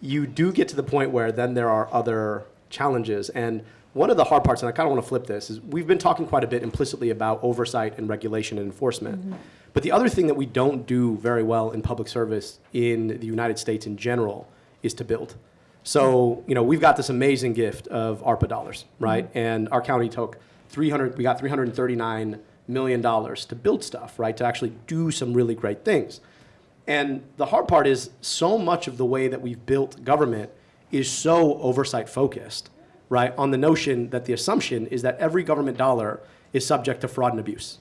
you do get to the point where then there are other challenges. And one of the hard parts, and I kind of want to flip this, is we've been talking quite a bit implicitly about oversight and regulation and enforcement. Mm-hmm. But the other thing that we don't do very well in public service in the United States in general is to build. So, you know, we've got this amazing gift of ARPA dollars, right? And our county took 300, we got 339 million dollars to build stuff, right? To actually do some really great things. And the hard part is so much of the way that we've built government is so oversight focused, right? On the notion that the assumption is that every government dollar is subject to fraud and abuse.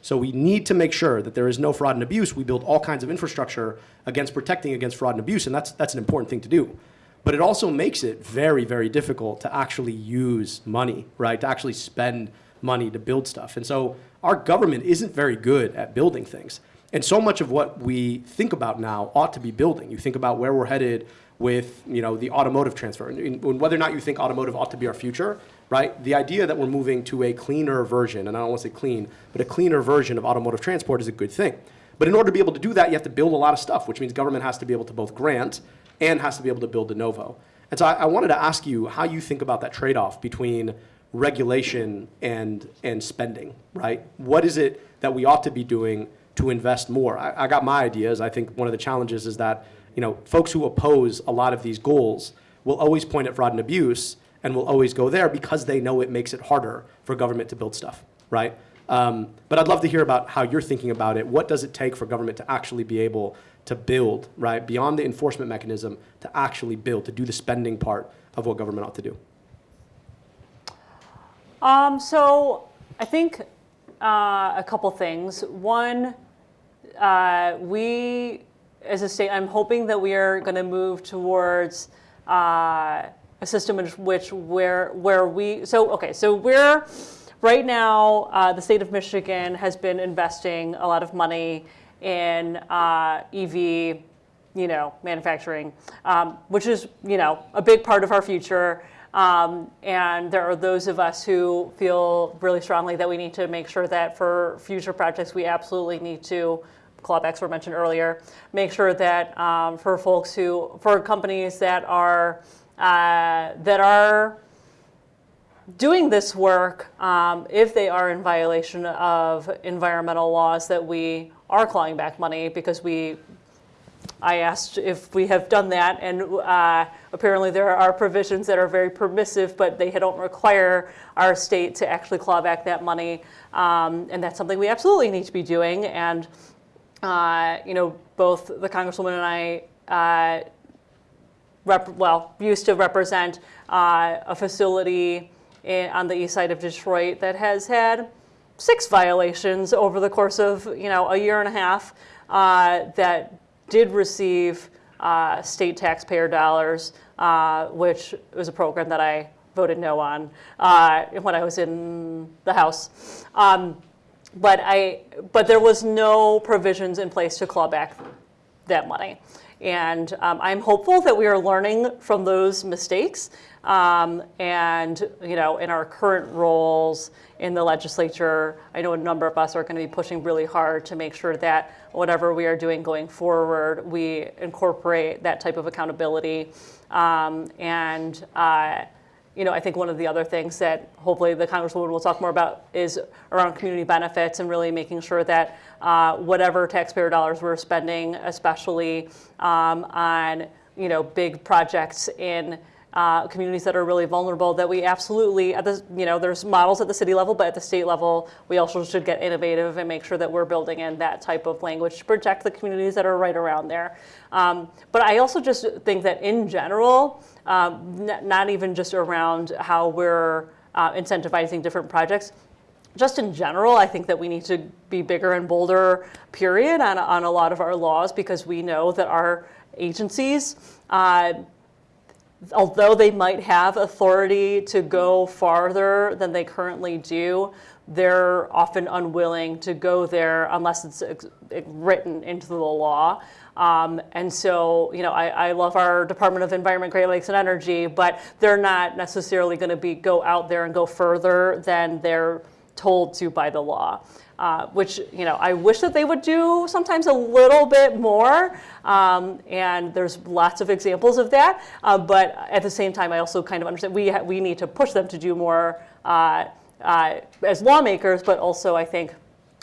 So we need to make sure that there is no fraud and abuse. We build all kinds of infrastructure against protecting against fraud and abuse, and that's, that's an important thing to do. But it also makes it very, very difficult to actually use money, right? To actually spend money to build stuff. And so our government isn't very good at building things. And so much of what we think about now ought to be building. You think about where we're headed with you know the automotive transfer. And, whether or not you think automotive ought to be our future right? The idea that we're moving to a cleaner version and i don't want to say clean but a cleaner version of automotive transport is a good thing. But in order to be able to do that you have to build a lot of stuff which means government has to be able to both grant and has to be able to build de novo. And so i, I wanted to ask you how you think about that trade-off between regulation and and spending right? What is it that we ought to be doing to invest more? I, I got my ideas. I think one of the challenges is that you know, folks who oppose a lot of these goals will always point at fraud and abuse and will always go there because they know it makes it harder for government to build stuff, right? Um, but I'd love to hear about how you're thinking about it. What does it take for government to actually be able to build, right, beyond the enforcement mechanism, to actually build, to do the spending part of what government ought to do? Um, so I think uh, a couple things. One, uh, we as a state, I'm hoping that we are going to move towards uh, a system in which where where we so okay so we're right now uh, the state of Michigan has been investing a lot of money in uh, EV you know manufacturing um, which is you know a big part of our future. Um, and there are those of us who feel really strongly that we need to make sure that for future projects we absolutely need to clawbacks were mentioned earlier. Make sure that um, for folks who, for companies that are uh, that are doing this work, um, if they are in violation of environmental laws, that we are clawing back money because we. I asked if we have done that, and uh, apparently there are provisions that are very permissive, but they don't require our state to actually claw back that money, um, and that's something we absolutely need to be doing. And uh, you know, both the Congresswoman and I, uh, well, used to represent uh, a facility in, on the east side of Detroit that has had six violations over the course of, you know, a year and a half uh, that did receive uh, state taxpayer dollars, uh, which was a program that I voted no on when I was in the House. Um, but I, but there was no provisions in place to claw back that money. And um, I'm hopeful that we are learning from those mistakes. Um, and you know, in our current roles in the legislature, I know a number of us are going to be pushing really hard to make sure that whatever we are doing going forward, we incorporate that type of accountability. Um, and uh, you know, I think one of the other things that hopefully the Congresswoman will talk more about is around community benefits and really making sure that uh, whatever taxpayer dollars we're spending, especially um, on you know big projects in uh, communities that are really vulnerable, that we absolutely at the you know there's models at the city level, but at the state level, we also should get innovative and make sure that we're building in that type of language to protect the communities that are right around there. Um, but I also just think that in general um, not even just around how we're uh, incentivizing different projects. Just in general, I think that we need to be bigger and bolder, period, on, on a lot of our laws because we know that our agencies, uh, although they might have authority to go farther than they currently do, they're often unwilling to go there unless it's written into the law. Um, and so, you know, I, I, love our Department of Environment, Great Lakes and Energy, but they're not necessarily going to be go out there and go further than they're told to by the law. Uh, which you know I wish that they would do sometimes a little bit more, um, and there's lots of examples of that. Uh, but at the same time, I also kind of understand we we need to push them to do more uh, uh as lawmakers, but also I think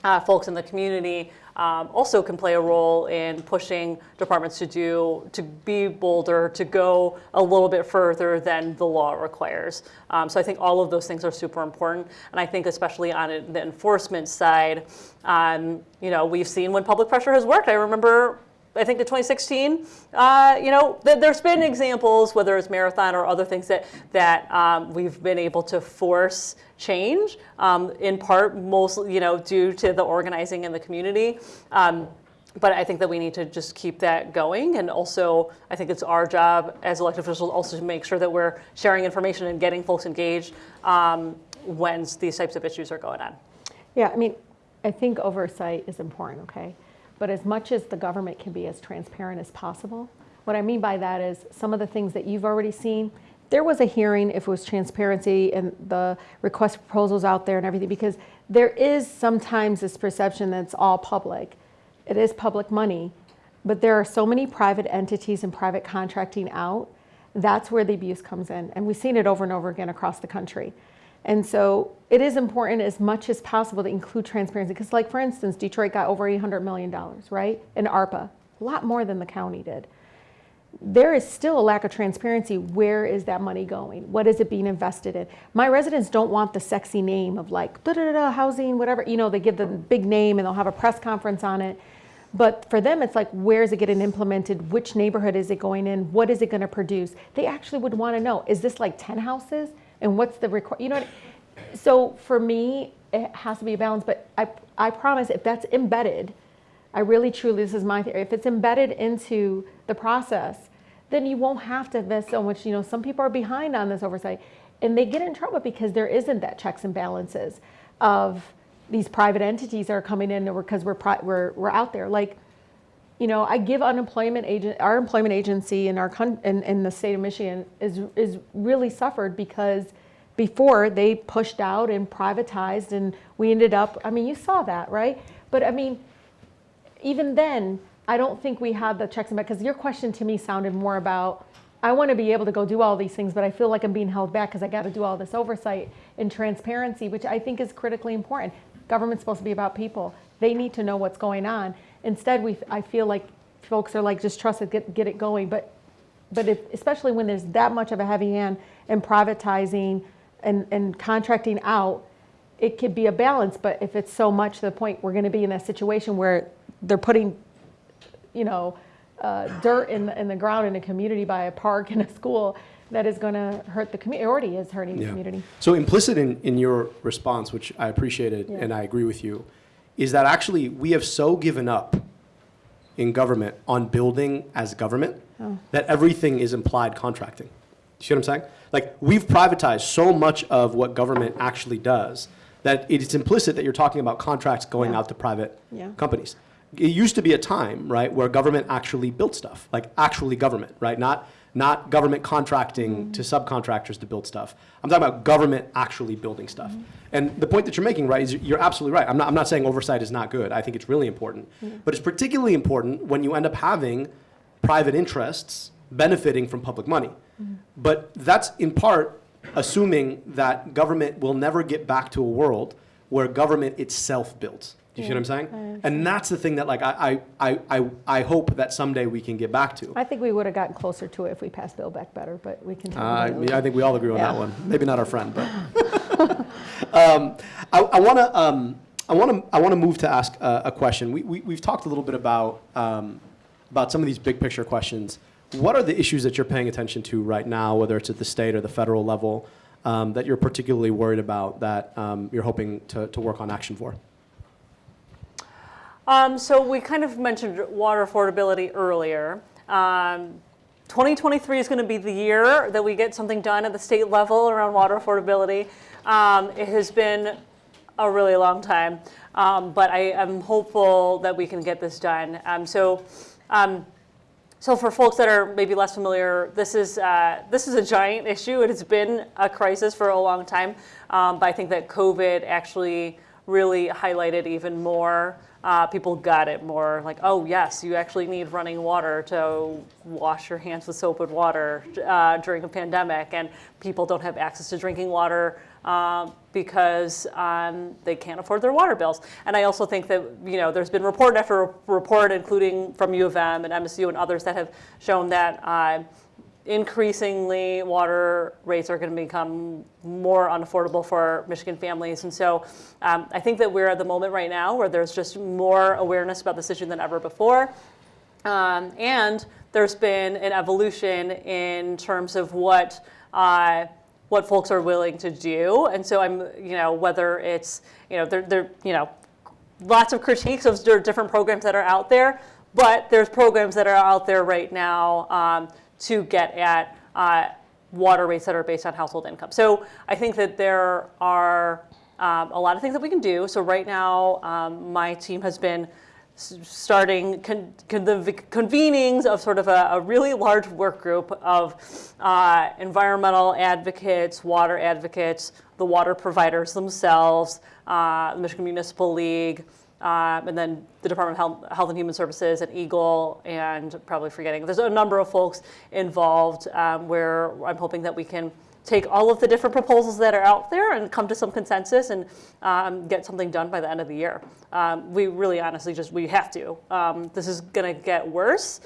uh, folks in the community um, also can play a role in pushing departments to do, to be bolder, to go a little bit further than the law requires. Um, so I think all of those things are super important. And I think especially on the enforcement side, um, you know, we've seen when public pressure has worked. I remember I think the 2016, uh, you know, th- there's been examples, whether it's Marathon or other things that that um, we've been able to force change, um, in part, mostly, you know, due to the organizing in the community. Um, but I think that we need to just keep that going, and also I think it's our job as elected officials also to make sure that we're sharing information and getting folks engaged um, when these types of issues are going on. Yeah, I mean, I think oversight is important. Okay but as much as the government can be as transparent as possible, What I mean by that is some of the things that you've already seen. There was a hearing if it was transparency and the request proposals out there and everything, because there is sometimes this perception that it's all public. It is public money, but there are so many private entities and private contracting out. That's where the abuse comes in. And we've seen it over and over again across the country. And so it is important as much as possible to include transparency. Because, like, for instance, Detroit got over $800 million, right, in ARPA, a lot more than the county did. There is still a lack of transparency. Where is that money going? What is it being invested in? My residents don't want the sexy name of like da da da housing, whatever. You know, they give the big name and they'll have a press conference on it. But for them, it's like, where is it getting implemented? Which neighborhood is it going in? What is it going to produce? They actually would want to know, is this like 10 houses? And what's the require, you know what? So for me, it has to be a balance, but I, I promise if that's embedded, I really truly, this is my theory, if it's embedded into the process, then you won't have to invest so much, you know, some people are behind on this oversight and they get in trouble because there isn't that checks and balances of these private entities that are coming in because we're, we're, we're out there. Like, you know, I give unemployment agent, our employment agency in our in, in the state of Michigan is is really suffered because before they pushed out and privatized and we ended up. I mean, you saw that, right? But I mean, even then, I don't think we have the checks and balances. Because your question to me sounded more about, I want to be able to go do all these things, but I feel like I'm being held back because I got to do all this oversight and transparency, which I think is critically important. Government's supposed to be about people. They need to know what's going on. Instead, we, I feel like folks are like, just trust it, get, get it going. But, but if, especially when there's that much of a heavy hand in privatizing and, and contracting out, it could be a balance. But if it's so much to the point, we're going to be in that situation where they're putting, you know, uh, dirt in the, in the ground in a community by a park and a school that is going to hurt the community, already is hurting the Yeah. community. So implicit in, in your response, which I appreciated Yeah. and I agree with you, is that actually we have so given up in government on building as government Oh. that everything is implied contracting. You see what I'm saying? Like we've privatized so much of what government actually does that it's implicit that you're talking about contracts going Yeah. out to private Yeah. companies. It used to be a time, right, where government actually built stuff, like actually government, right? Not not government contracting mm-hmm. to subcontractors to build stuff. I'm talking about government actually building stuff. Mm-hmm. And the point that you're making, right, is you're absolutely right. I'm not, I'm not saying oversight is not good. I think it's really important. Mm-hmm. But it's particularly important when you end up having private interests benefiting from public money. But that's in part assuming that government will never get back to a world where government itself builds. Do you see what I'm saying? And that's the thing that like I, I, I, I- I hope that someday we can get back to. I think we would have gotten closer to it if we passed Build Back Better, but we can. Uh, yeah. I think we all agree on that one. Maybe not our friend, but. um, I, I want to. Um, I want to. I want to move to ask a, a question. We, we we've talked a little bit about um, about some of these big picture questions. What are the issues that you're paying attention to right now, whether it's at the state or the federal level, um, that you're particularly worried about that um, you're hoping to, to work on action for? Um, so we kind of mentioned water affordability earlier. Um, 2023 is going to be the year that we get something done at the state level around water affordability. Um, it has been a really long time, um, but I am hopeful that we can get this done. Um, so. Um, so for folks that are maybe less familiar, this is uh, this is a giant issue. It has been a crisis for a long time, but I think that COVID actually really highlighted even more. Uh, people got it more like, oh yes, you actually need running water to wash your hands with soap and water uh, during a pandemic, and people don't have access to drinking water um, because um, they can't afford their water bills. And I also think that you know there's been report after report, including from U of M and MSU and others, that have shown that uh, increasingly water rates are going to become more unaffordable for Michigan families. And so um, I think that we're at the moment right now where there's just more awareness about this issue than ever before. Um, and there's been an evolution in terms of what uh, what folks are willing to do. And so I'm, you know, whether it's, you know, there, there, you know, lots of critiques of different programs that are out there, but there's programs that are out there right now um, to get at uh, water rates that are based on household income. So I think that there are um, a lot of things that we can do. So right now, um, my team has been starting con- con- the convenings of sort of a, a really large work group of uh, environmental advocates, water advocates, the water providers themselves, uh, the Michigan Municipal League, um, and then the Department of Health, Health and Human Services and EGLE, and probably forgetting. There's a number of folks involved um, where I'm hoping that we can take all of the different proposals that are out there and come to some consensus and um, get something done by the end of the year. Um, we really honestly just, we have to. Um, this is going to get worse.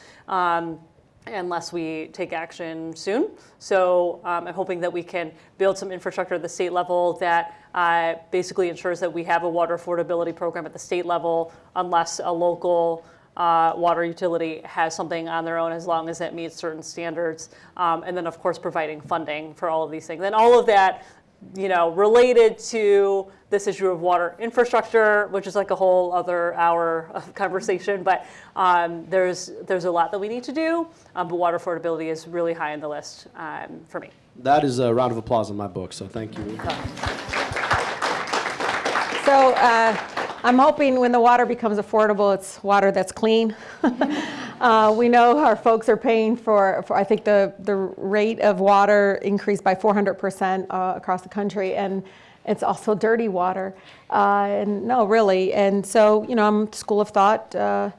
Unless we take action soon. So um, I'm hoping that we can build some infrastructure at the state level that uh, basically ensures that we have a water affordability program at the state level unless a local uh, water utility has something on their own as long as it meets certain standards. Um, and then of course providing funding for all of these things. And all of that you know, related to this issue of water infrastructure, which is like a whole other hour of conversation. But um, there's there's a lot that we need to do. Um, but water affordability is really high on the list um, for me. That is a round of applause in my book, so thank you. So uh, I'm hoping when the water becomes affordable, it's water that's clean. Uh, We know our folks are paying for, for- I think the, the rate of water increased by 400% uh, across the country, and it's also dirty water. Uh, And no, really, and so, you know, I'm school of thought, uh,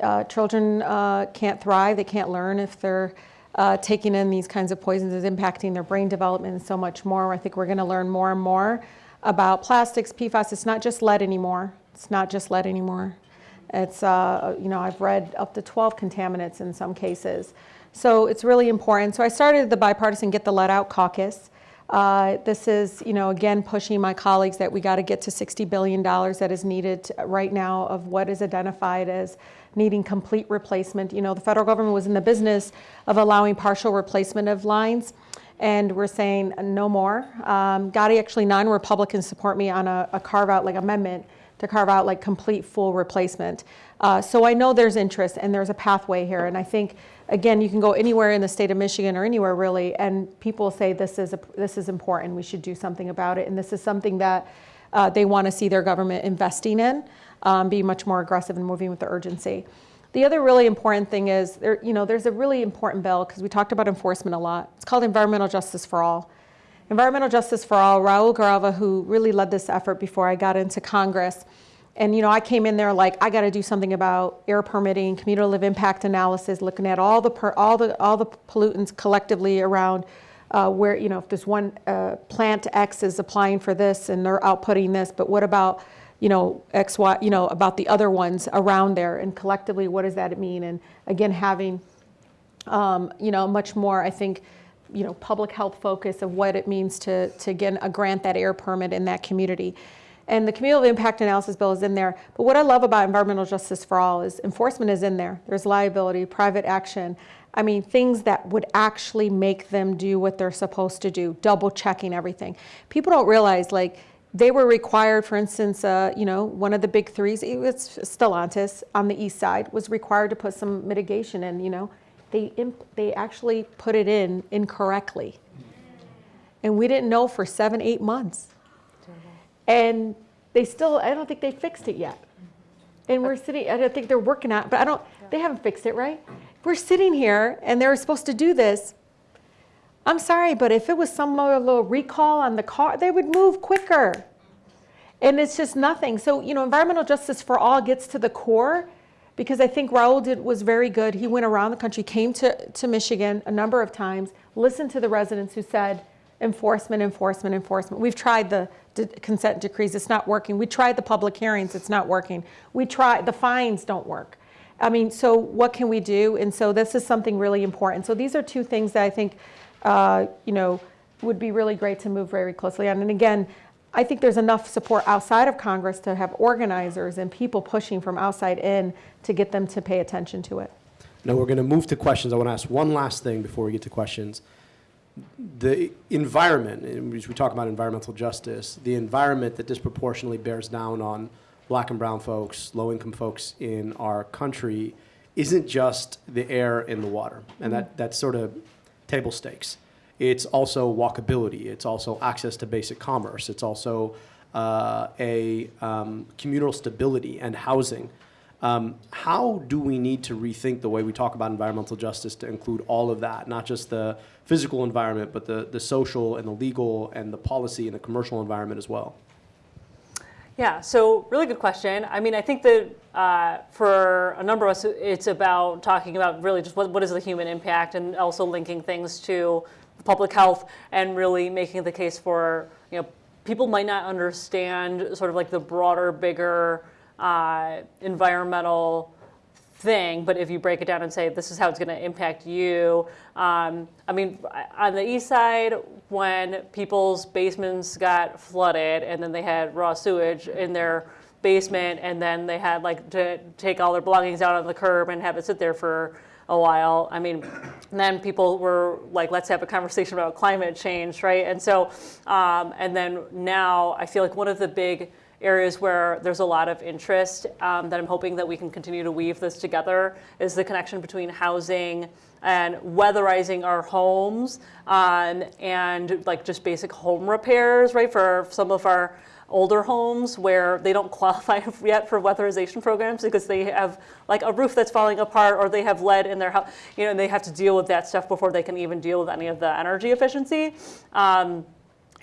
uh, children uh, can't thrive, they can't learn if they're uh, taking in these kinds of poisons, it's impacting their brain development and so much more. I think we're going to learn more and more about plastics, PFAS. It's not just lead anymore. It's not just lead anymore. It's, uh, you know, I've read up to 12 contaminants in some cases. So it's really important. So I started the bipartisan Get the Lead Out caucus. Uh, this is, you know, again, pushing my colleagues that we got to get to $60 billion that is needed right now of what is identified as needing complete replacement. You know, the federal government was in the business of allowing partial replacement of lines and we're saying no more. Um, Gotti, actually, non-Republicans support me on a, a carve-out, like amendment, to carve out like complete full replacement. Uh, so I know there's interest and there's a pathway here. And I think, again, you can go anywhere in the state of Michigan or anywhere really, and people say this is, a, this is important, we should do something about it. And this is something that uh, they want to see their government investing in, um, be much more aggressive and moving with the urgency. The other really important thing is, there, you know, there's a really important bill because we talked about enforcement a lot. It's called Environmental Justice for All. Environmental Justice for All, Raul Grijalva, who really led this effort before I got into Congress. And, you know, I came in there like, I got to do something about air permitting, cumulative impact analysis, looking at all the, per, all the, all the pollutants collectively around uh, where, you know, if there's one uh, plant X is applying for this and they're outputting this, but what about, you know, X, Y, you know, about the other ones around there and collectively, what does that mean? And again, having, um, you know, much more, I think, you know, public health focus of what it means to, to get a grant that air permit in that community. And the cumulative impact analysis bill is in there. But what I love about environmental justice for all is enforcement is in there. There's liability, private action. I mean, things that would actually make them do what they're supposed to do, double checking everything. People don't realize, like, they were required, for instance, uh, you know, one of the big threes, it's Stellantis on the east side, was required to put some mitigation in, you know. They, they actually put it in incorrectly. And we didn't know for seven, eight months. And they still, I don't think they fixed it yet. And we're sitting, I don't think they're working on it, but I don't, they haven't fixed it, right? We're sitting here and they're supposed to do this. I'm sorry, but if it was some little recall on the car, they would move quicker. And it's just nothing. So, you know, environmental justice for all gets to the core because I think Raul did, was very good. He went around the country, came to, to Michigan a number of times, listened to the residents who said, enforcement, enforcement, enforcement. We've tried the de- consent decrees, it's not working. We tried the public hearings, it's not working. We tried, the fines don't work. I mean, so what can we do? And so this is something really important. So these are two things that I think, uh, you know, would be really great to move very closely on. And again, I think there's enough support outside of Congress to have organizers and people pushing from outside in to get them to pay attention to it. Now we're going to move to questions. I want to ask one last thing before we get to questions. The environment, and as we talk about environmental justice, the environment that disproportionately bears down on black and brown folks, low-income folks in our country, isn't just the air and the water, and that, mm-hmm. that's sort of table stakes. It's also walkability. It's also access to basic commerce. It's also uh, a um, communal stability and housing. Um, how do we need to rethink the way we talk about environmental justice to include all of that, not just the physical environment, but the, the social and the legal and the policy and the commercial environment as well? Yeah, so really good question. I mean, I think that uh, for a number of us, it's about talking about really just what, what is the human impact and also linking things to public health and really making the case for, you know, people might not understand sort of like the broader, bigger uh, environmental thing, but if you break it down and say this is how it's going to impact you, um, I mean, on the east side, when people's basements got flooded and then they had raw sewage in their basement, and then they had like to take all their belongings out on the curb and have it sit there for a while. I mean, then people were like, let's have a conversation about climate change, right? And so, um, and then now I feel like one of the big areas where there's a lot of interest um, that I'm hoping that we can continue to weave this together is the connection between housing and weatherizing our homes um, and like just basic home repairs, right? For some of our older homes where they don't qualify yet for weatherization programs because they have like a roof that's falling apart or they have lead in their house, you know, and they have to deal with that stuff before they can even deal with any of the energy efficiency. Um,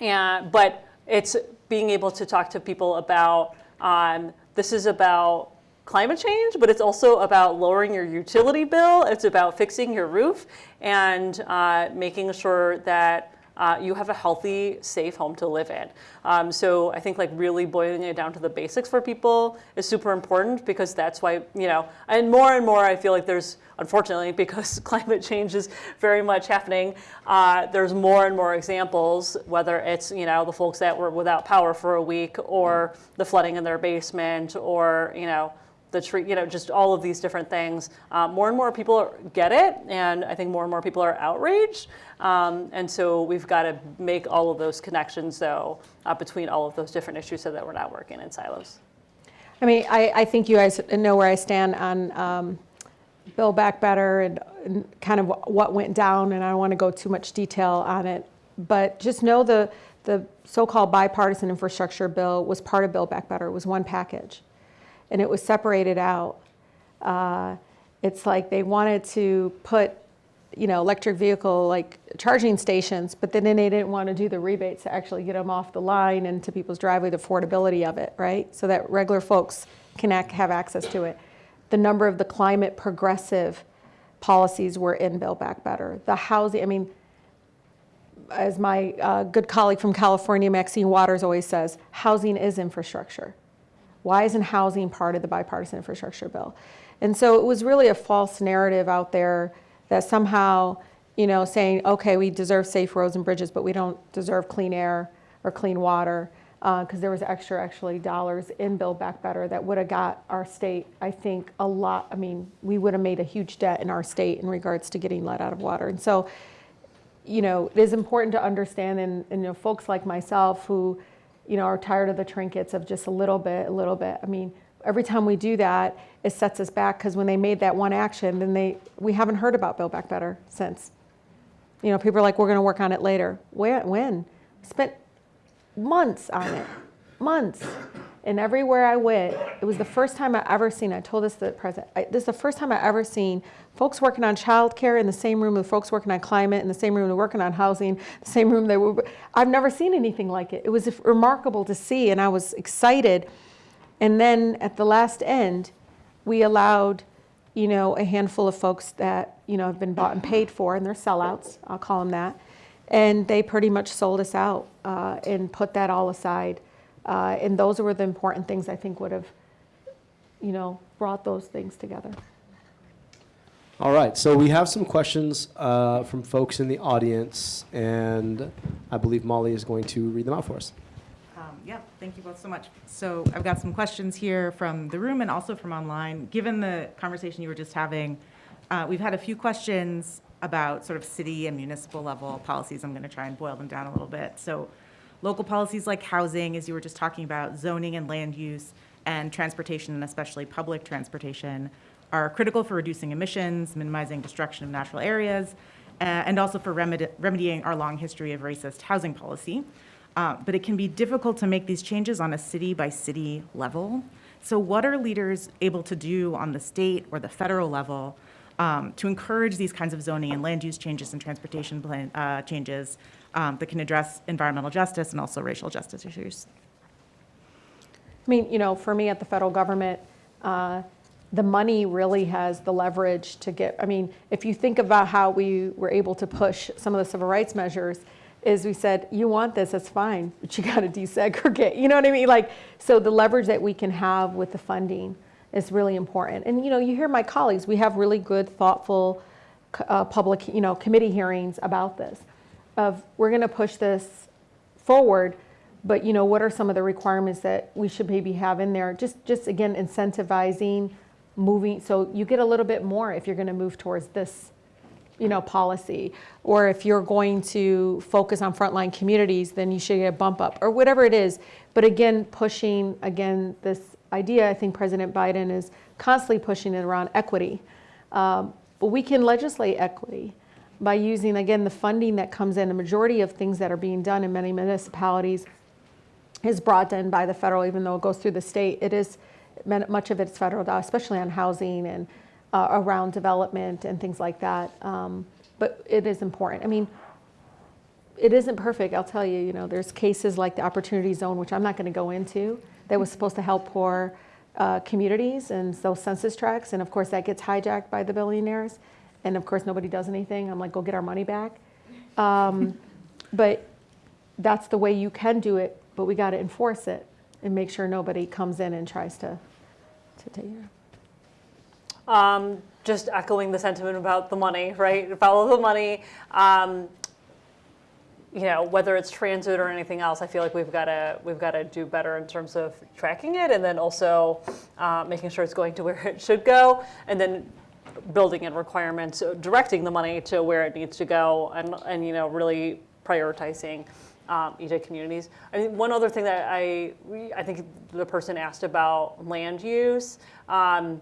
and, but it's being able to talk to people about um, this is about climate change, but it's also about lowering your utility bill. It's about fixing your roof and uh, making sure that uh, you have a healthy, safe home to live in. Um, so I think like really boiling it down to the basics for people is super important because that's why, you know, and more and more I feel like there's, unfortunately, because climate change is very much happening, uh, there's more and more examples, whether it's, you know, the folks that were without power for a week or the flooding in their basement or, you know, the tree, you know, just all of these different things. Uh, more and more people get it, and I think more and more people are outraged. Um, and so we've got to make all of those connections, though, uh, between all of those different issues so that we're not working in silos. I mean, I, I think you guys know where I stand on um, Build Back Better and, and kind of what went down, and I don't want to go too much detail on it. But just know the, the so-called bipartisan infrastructure bill was part of Build Back Better. It was one package and it was separated out. Uh, it's like they wanted to put, you know, electric vehicle like charging stations, but then they didn't want to do the rebates to actually get them off the line and to people's driveway, the affordability of it, right? So that regular folks can have access to it. The number of the climate progressive policies were in Build Back Better. The housing, I mean, as my uh, good colleague from California, Maxine Waters, always says, housing is infrastructure. Why isn't housing part of the bipartisan infrastructure bill? And so it was really a false narrative out there that somehow, you know, saying, okay, we deserve safe roads and bridges, but we don't deserve clean air or clean water, because uh, there was extra actually dollars in Build Back Better that would have got our state, I think, a lot. I mean, we would have made a huge debt in our state in regards to getting lead out of water. And so, you know, it is important to understand, and, and you know, folks like myself who you know, are tired of the trinkets of just a little bit, a little bit. I mean, every time we do that, it sets us back because when they made that one action, then they we haven't heard about Build Back Better since. You know, people are like, we're going to work on it later. Where, when? Spent months on it, months. And everywhere I went, it was the first time I ever seen. I told this to the president. I, this is the first time I ever seen folks working on childcare in the same room with folks working on climate in the same room they're working on housing, the same room they were. I've never seen anything like it. It was remarkable to see, and I was excited. And then at the last end, we allowed, you know, a handful of folks that you know have been bought and paid for, and they're sellouts. I'll call them that. And they pretty much sold us out uh, and put that all aside. Uh, and those were the important things I think would have, you know, brought those things together. All right, so we have some questions uh, from folks in the audience, and I believe Molly is going to read them out for us. Yep, thank you both so much. So I've got some questions here from the room and also from online. Given the conversation you were just having, uh, we've had a few questions about sort of city and municipal level policies. I'm going to try and boil them down a little bit. So local policies like housing, as you were just talking about, zoning and land use, and transportation, and especially public transportation, are critical for reducing emissions, minimizing destruction of natural areas, uh, and also for remedi- remedying our long history of racist housing policy. Uh, but it can be difficult to make these changes on a city by city level So what are leaders able to do on the state or the federal level um, to encourage these kinds of zoning and land use changes and transportation plan, uh, changes um, that can address environmental justice and also racial justice issues? I mean, you know, for me at the federal government, uh, the money really has the leverage to get, I mean, if you think about how we were able to push some of the civil rights measures, is we said, you want this, that's fine, but you got to desegregate. You know what I mean? Like, so the leverage that we can have with the funding is really important. And, you know, you hear my colleagues, we have really good, thoughtful, uh, public, you know, committee hearings about this. Of, we're going to push this forward, but you know, what are some of the requirements that we should maybe have in there? Just, just again, incentivizing, moving, so you get a little bit more if you're going to move towards this, you know, policy. Or if you're going to focus on frontline communities, then you should get a bump up, or whatever it is. But again, pushing, again, this idea, I think President Biden is constantly pushing it around equity. Um, but we can legislate equity by using, again, the funding that comes in. The majority of things that are being done in many municipalities is brought in by the federal, even though it goes through the state. It is, much of it's federal, especially on housing and uh, around development and things like that. Um, but it is important. I mean, it isn't perfect, I'll tell you. You know, there's cases like the Opportunity Zone, which I'm not going to go into, that was supposed to help poor uh, communities and those census tracts. And of course, that gets hijacked by the billionaires. And of course, nobody does anything. I'm like, go get our money back. Um, but that's the way you can do it but we got to enforce it and make sure nobody comes in and tries to, to take it. Um, just echoing the sentiment about the money, right? Follow the money. Um, you know, whether it's transit or anything else, I feel like we've got to we've got to do better in terms of tracking it, and then also uh, making sure it's going to where it should go, and then building in requirements, uh, directing the money to where it needs to go, and and you know, really prioritizing um, EJ communities. I mean, one other thing that I, I think the person asked about land use. Um,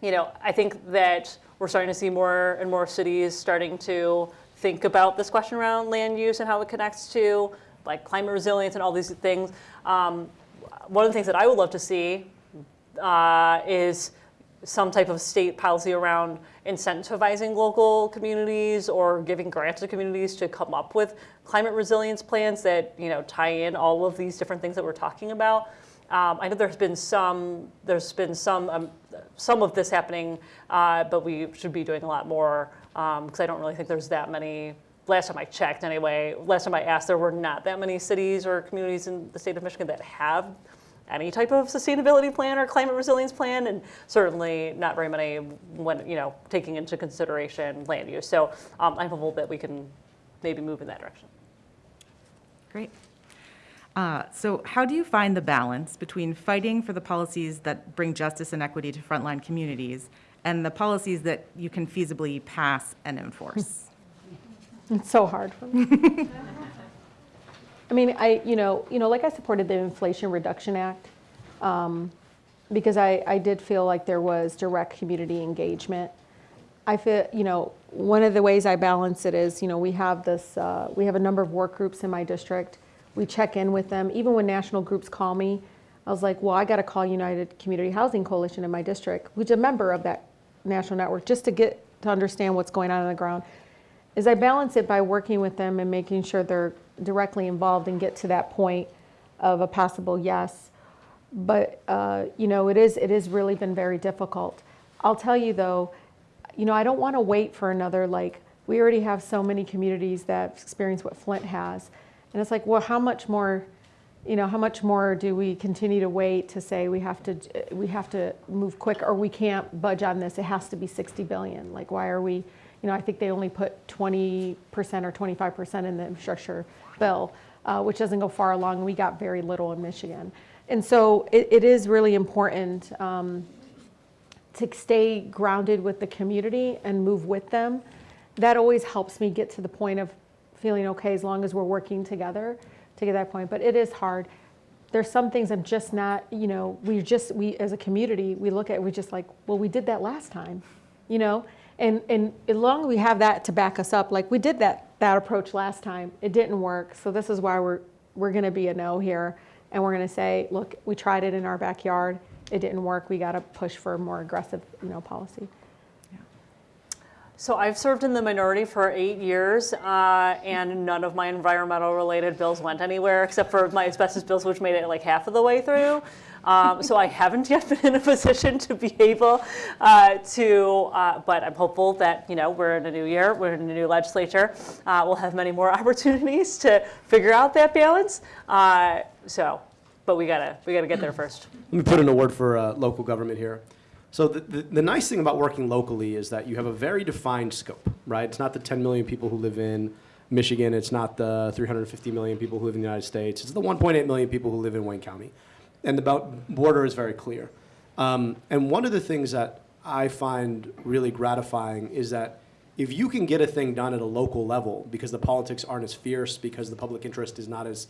you know, I think that we're starting to see more and more cities starting to think about this question around land use and how it connects to like climate resilience and all these things. Um, one of the things that I would love to see uh, is some type of state policy around incentivizing local communities or giving grants to communities to come up with climate resilience plans that you know tie in all of these different things that we're talking about. Um, I know there's been some there's been some um, some of this happening, uh, but we should be doing a lot more because um, I don't really think there's that many. Last time I checked, anyway, last time I asked, there were not that many cities or communities in the state of Michigan that have any type of sustainability plan or climate resilience plan, and certainly not very many when you know taking into consideration land use. So um, I'm hopeful that we can maybe move in that direction. Great. Uh, so how do you find the balance between fighting for the policies that bring justice and equity to frontline communities and the policies that you can feasibly pass and enforce? It's so hard for me. I mean, I, you know, you know, like I supported the Inflation Reduction Act um, because I, I did feel like there was direct community engagement. I feel, you know, one of the ways I balance it is, you know, we have this, uh, we have a number of work groups in my district. We check in with them. Even when national groups call me, I was like, well, I got to call United Community Housing Coalition in my district, which is a member of that national network, just to get to understand what's going on on the ground. Is I balance it by working with them and making sure they're directly involved and get to that point of a possible yes. But uh, you know, it is it has really been very difficult. I'll tell you though, you know, I don't want to wait for another like we already have so many communities that experience what Flint has, and it's like, well, how much more? You know, how much more do we continue to wait to say we have to we have to move quick or we can't budge on this? It has to be 60 billion. Like, why are we? You know, I think they only put 20% or 25% in the infrastructure bill, uh, which doesn't go far along. We got very little in Michigan. And so it, it is really important um, to stay grounded with the community and move with them. That always helps me get to the point of feeling okay as long as we're working together to get that point. But it is hard. There's some things I'm just not, you know, we just, we as a community, we look at, we just like, well, we did that last time, you know? And, and as long as we have that to back us up, like we did that, that approach last time, it didn't work. So this is why we're, we're gonna be a no here. And we're gonna say, look, we tried it in our backyard, it didn't work. We got to push for more aggressive, you know, policy. So I've served in the minority for eight years, uh, and none of my environmental-related bills went anywhere except for my asbestos bills, which made it like half of the way through. Um, so I haven't yet been in a position to be able uh, to, uh, but I'm hopeful that you know we're in a new year, we're in a new legislature, uh, we'll have many more opportunities to figure out that balance. Uh, so, but we gotta we gotta get there first. Let me put in a word for uh, local government here. So the, the, the nice thing about working locally is that you have a very defined scope, right? It's not the 10 million people who live in Michigan. It's not the 350 million people who live in the United States. It's the 1.8 million people who live in Wayne County. And the border is very clear. Um, and one of the things that I find really gratifying is that if you can get a thing done at a local level because the politics aren't as fierce, because the public interest is not as,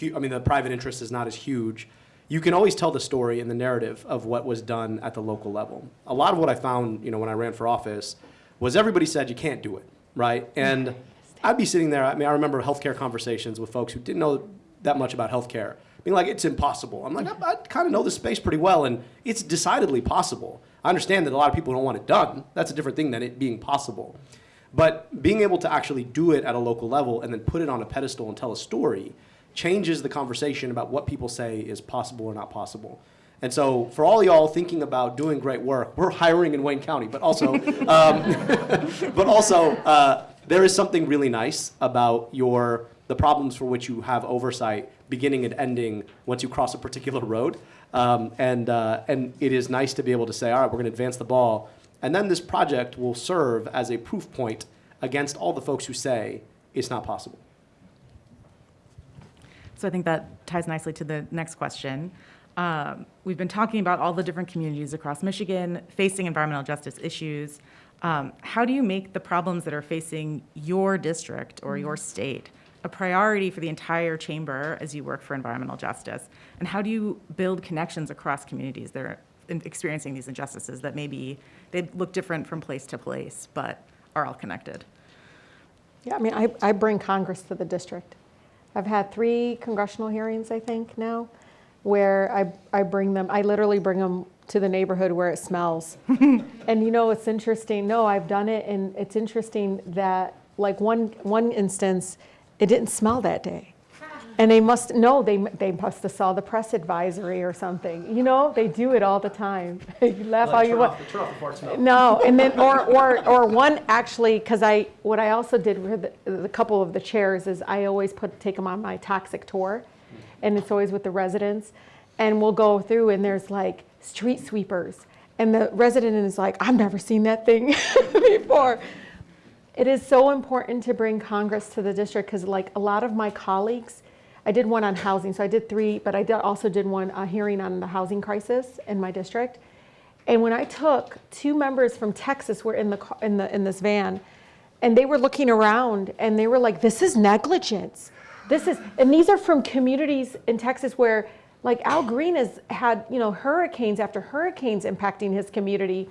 hu- I mean, the private interest is not as huge, you can always tell the story and the narrative of what was done at the local level. A lot of what I found, you know, when I ran for office was everybody said you can't do it, right? And I'd be sitting there, I mean, I remember healthcare conversations with folks who didn't know that much about healthcare, being like, it's impossible. I'm like, I, I kind of know this space pretty well, and it's decidedly possible. I understand that a lot of people don't want it done. That's a different thing than it being possible. But being able to actually do it at a local level and then put it on a pedestal and tell a story changes the conversation about what people say is possible or not possible. And so, for all y'all thinking about doing great work, we're hiring in Wayne County, but also, um, but also, uh, there is something really nice about your the problems for which you have oversight, beginning and ending once you cross a particular road. Um, and uh, and it is nice to be able to say, all right, we're going to advance the ball, and then this project will serve as a proof point against all the folks who say it's not possible. So I think that ties nicely to the next question. Um, we've been talking about all the different communities across Michigan facing environmental justice issues. Um, how do you make the problems that are facing your district or your state a priority for the entire chamber as you work for environmental justice? And how do you build connections across communities that are experiencing these injustices that maybe they look different from place to place, but are all connected? Yeah, I mean, I, I bring Congress to the district. I've had three congressional hearings, I think, now, where I, I bring them, I literally bring them to the neighborhood where it smells. and you know, it's interesting. No, I've done it, and it's interesting that, like, one, one instance, it didn't smell that day. And they must, no, they, they must have saw the press advisory or something. You know, they do it all the time. you laugh all you want. No, and then, or, or, or one actually, because I, what I also did with the, the couple of the chairs is I always put, take them on my toxic tour, and it's always with the residents, and we'll go through and there's like street sweepers, and the resident is like, I've never seen that thing before. It is so important to bring Congress to the district because like a lot of my colleagues, I did one on housing, so I did three, but I did, also did one, a hearing on the housing crisis in my district. And when I took, two members from Texas were in the, in the, in this van, and they were looking around, and they were like, this is negligence. This is, and these are from communities in Texas where, like Al Green has had, you know, hurricanes after hurricanes impacting his community.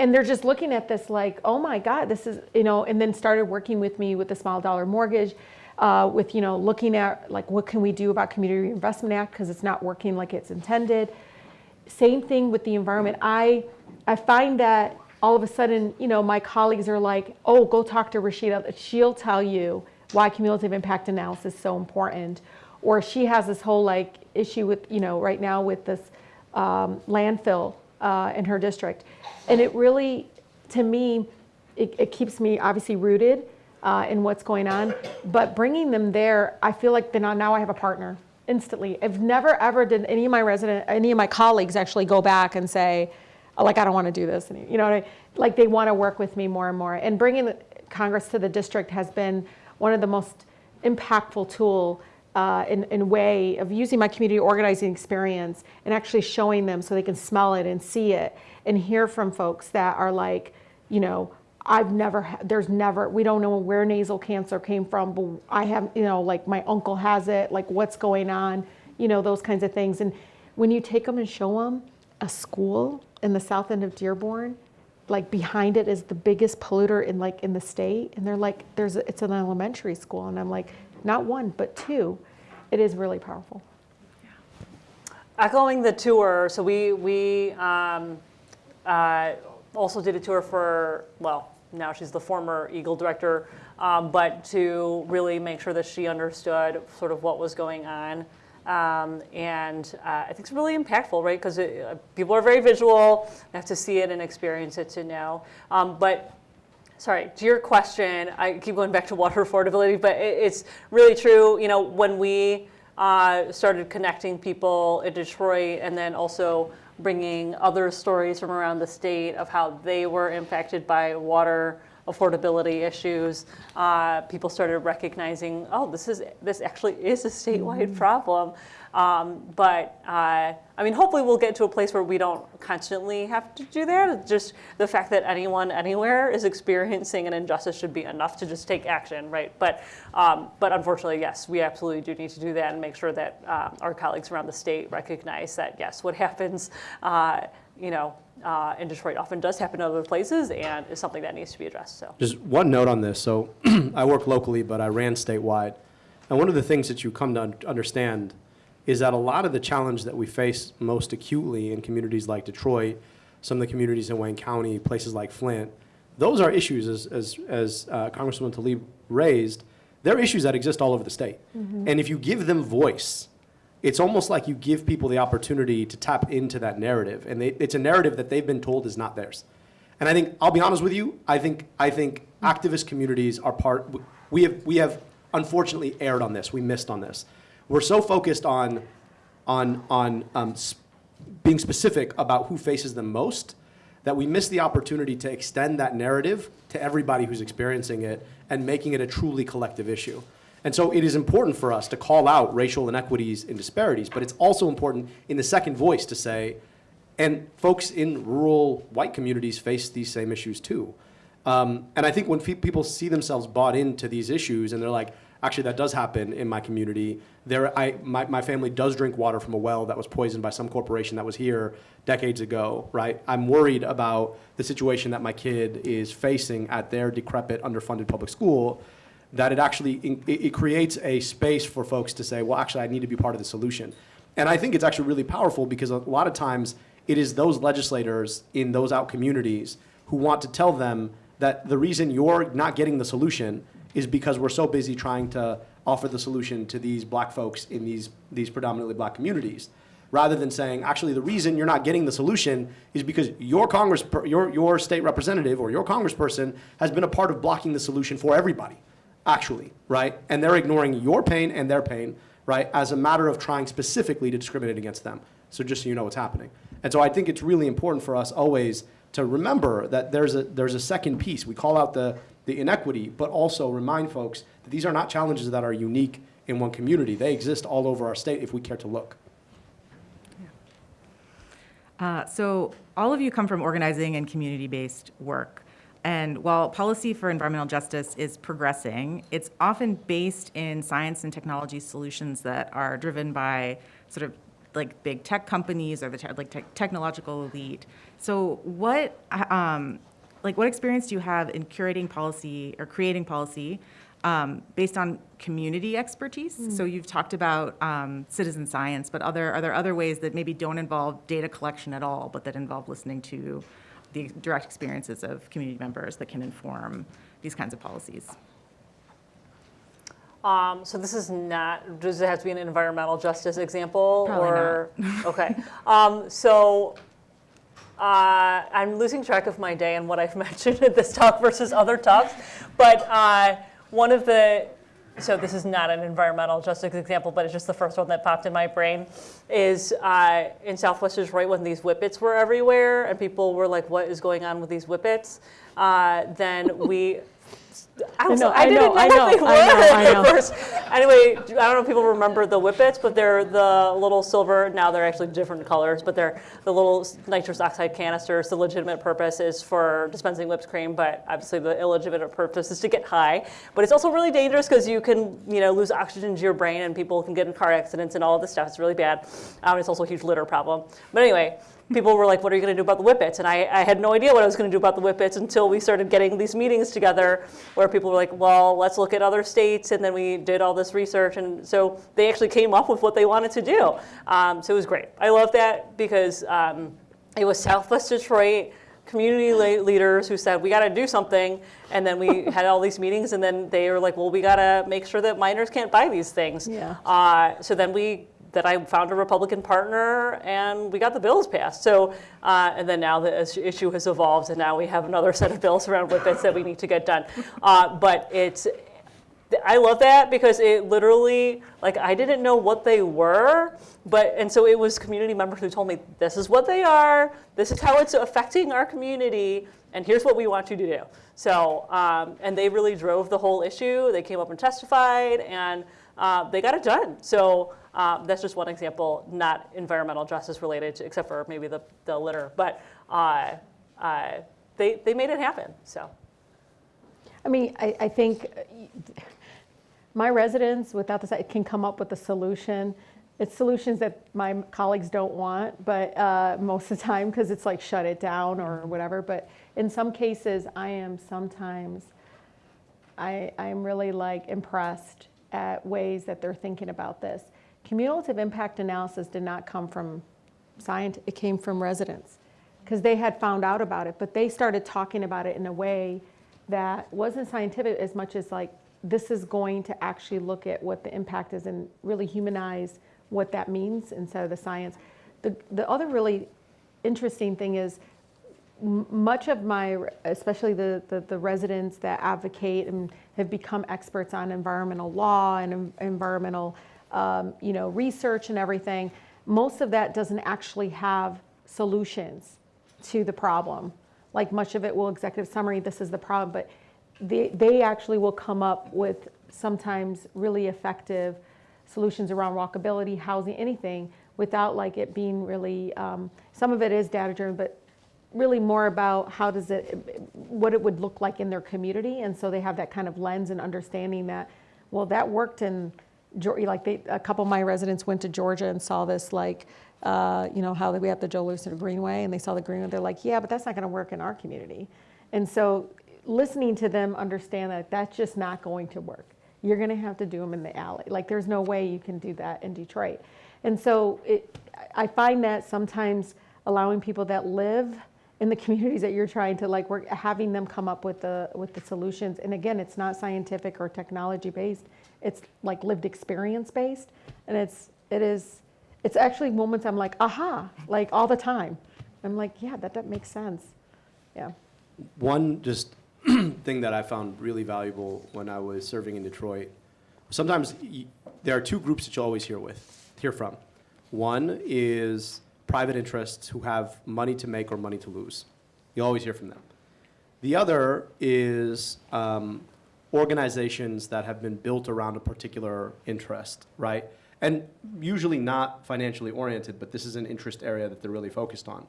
And they're just looking at this like, oh my God, this is, you know, and then started working with me with the small dollar mortgage, uh, with, you know, looking at like, what can we do about Community Reinvestment Act because it's not working like it's intended. Same thing with the environment. I, I find that all of a sudden, you know, my colleagues are like, oh, go talk to Rashida. That she'll tell you why cumulative impact analysis is so important. Or she has this whole like issue with, you know, right now with this um, landfill uh, in her district. And it really, to me, it, it keeps me obviously rooted uh, in what's going on. But bringing them there, I feel like then now I have a partner instantly. I've never ever did any of my resident, any of my colleagues actually go back and say, like I don't want to do this. And, You know, I, like they want to work with me more and more. And bringing Congress to the district has been one of the most impactful tool uh, in, in way of using my community organizing experience and actually showing them so they can smell it and see it and hear from folks that are like, you know, I've never, ha- there's never, we don't know where nasal cancer came from, but I have, you know, like my uncle has it, like what's going on, you know, those kinds of things. And when you take them and show them a school in the south end of Dearborn, like behind it is the biggest polluter in like in the state, and they're like, there's, a, it's an elementary school, and I'm like, not one, but two. It is really powerful. Yeah. echoing the tour, so we, we um, uh, also did a tour for, well, now she's the former EGLE director, um, but to really make sure that she understood sort of what was going on. Um, and uh, I think it's really impactful, right? Because uh, people are very visual, they have to see it and experience it to know. Um, but sorry, to your question, I keep going back to water affordability, but it, it's really true. You know, when we uh, started connecting people in Detroit and then also bringing other stories from around the state of how they were impacted by water affordability issues, uh, people started recognizing, oh, this is this actually is a statewide problem. Um, but uh, I mean, hopefully we'll get to a place where we don't constantly have to do that. Just the fact that anyone anywhere is experiencing an injustice should be enough to just take action, right? But um, but unfortunately, yes, we absolutely do need to do that and make sure that uh, our colleagues around the state recognize that yes, what happens, uh, you know, uh, in Detroit often does happen in other places and is something that needs to be addressed. So. Just one note on this. So I work locally, but I ran statewide. And one of the things that you come to un- understand is that a lot of the challenge that we face most acutely in communities like Detroit, some of the communities in Wayne County, places like Flint, those are issues, as, as, as uh, Congresswoman Tlaib raised, they're issues that exist all over the state. And if you give them voice, it's almost like you give people the opportunity to tap into that narrative. And they, it's a narrative that they've been told is not theirs. And I think, I'll be honest with you, I think, I think activist communities are part, we have, we have unfortunately erred on this, we missed on this. We're so focused on, on, on um, s- being specific about who faces them most that we miss the opportunity to extend that narrative to everybody who's experiencing it and making it a truly collective issue. And so it is important for us to call out racial inequities and disparities, but it's also important in the second voice to say, and folks in rural white communities face these same issues too. Um, and I think when people see themselves bought into these issues and they're like, actually, that does happen in my community. There, I, my, my family does drink water from a well that was poisoned by some corporation that was here decades ago, right? I'm worried about the situation that my kid is facing at their decrepit, underfunded public school. That it actually it, it creates a space for folks to say, well, actually, I need to be part of the solution. And I think it's actually really powerful because a lot of times it is those legislators in those out communities who want to tell them that the reason you're not getting the solution is because we're so busy trying to offer the solution to these black folks in these, these predominantly black communities. Rather than saying, actually, the reason you're not getting the solution is because your Congress, your, your state representative or your congressperson has been a part of blocking the solution for everybody, actually, right? And they're ignoring your pain and their pain, right, as a matter of trying specifically to discriminate against them. So just so you know what's happening. And so I think it's really important for us always to remember that there's a, there's a second piece. We call out the, the inequity, but also remind folks that these are not challenges that are unique in one community. They exist all over our state if we care to look. Uh, So all of you come from organizing and community-based work. And while policy for environmental justice is progressing, it's often based in science and technology solutions that are driven by sort of like big tech companies or the te- like tech technological elite. So what, um, like what experience do you have in curating policy or creating policy um, based on community expertise. So you've talked about um, citizen science, but other are there other ways that maybe don't involve data collection at all, but that involve listening to the direct experiences of community members that can inform these kinds of policies? Um, so this is not, does it have to be an environmental justice example? Probably or Okay. Um, so uh, I'm losing track of my day and what I've mentioned at this talk versus other talks. But uh, one of the, so this is not an environmental justice example, but it's just the first one that popped in my brain, is uh, in Southwest Detroit when these whippets were everywhere and people were like, what is going on with these whippets? Uh, then we, I, was, know, I, I didn't know, know, I know, they were I know, I at know. first. Anyway, I don't know if people remember the whippets, but they're the little silver, now they're actually different colors, but they're the little nitrous oxide canisters. The legitimate purpose is for dispensing whipped cream, but obviously the illegitimate purpose is to get high. But it's also really dangerous because you can, you know, lose oxygen to your brain and people can get in car accidents and all of this stuff. It's really bad. Um, it's also a huge litter problem. But anyway, people were like, what are you going to do about the whippets? And I, I had no idea what I was going to do about the whippets until we started getting these meetings together where people were like, well, let's look at other states. And then we did all this research. And so they actually came up with what they wanted to do. Um, so it was great. I love that because um, it was Southwest Detroit community leaders who said, we got to do something. And then we had all these meetings. And then they were like, well, we got to make sure that minors can't buy these things. Yeah. Uh, so then we that I found a Republican partner and we got the bills passed. So, uh, and then now the issue has evolved and now we have another set of bills around whippets that we need to get done. Uh, but it's, I love that because it literally, like, I didn't know what they were, but, and so it was community members who told me, this is what they are, this is how it's affecting our community, and here's what we want you to do. So, um, and they really drove the whole issue. They came up and testified, and uh, they got it done. So um, that's just one example, not environmental justice related, to, except for maybe the, the litter. But uh, uh, they, they made it happen. So. I mean, I, I think my residents, without the site, can come up with a solution. It's solutions that my colleagues don't want, but uh, most of the time, because it's like shut it down or whatever. But in some cases, I am sometimes, I, I'm really like impressed at ways that they're thinking about this. Cumulative impact analysis did not come from science, it came from residents because they had found out about it, but they started talking about it in a way that wasn't scientific as much as like this is going to actually look at what the impact is and really humanize what that means instead of the science. The, the other really interesting thing is much of my, especially the, the, the residents that advocate and have become experts on environmental law and en- environmental, um, you know, research and everything, most of that doesn't actually have solutions to the problem. Like much of it will executive summary, this is the problem, but they, they actually will come up with sometimes really effective solutions around walkability, housing, anything, without like it being really, um, some of it is data driven, but really more about how does it, what it would look like in their community. And so they have that kind of lens and understanding that, well, that worked in, like they, a couple of my residents went to Georgia and saw this like, uh, you know, how we have the Joe Louis Greenway and they saw the Greenway, they're like, yeah, but that's not gonna work in our community. And so listening to them understand that that's just not going to work. You're going to have to do them in the alley. Like there's no way you can do that in Detroit. And so it, I find that sometimes allowing people that live in the communities that you're trying to like work, having them come up with the with the solutions. And again, it's not scientific or technology based. It's like lived experience based, and it's it is it's actually moments I'm like aha, like all the time. I'm like yeah, that that makes sense. Yeah. One just thing that I found really valuable when I was serving in Detroit. Sometimes y- there are two groups that you'll always hear with, hear from. One is private interests who have money to make or money to lose. You always hear from them. The other is um, organizations that have been built around a particular interest, right? And usually not financially oriented, but this is an interest area that they're really focused on.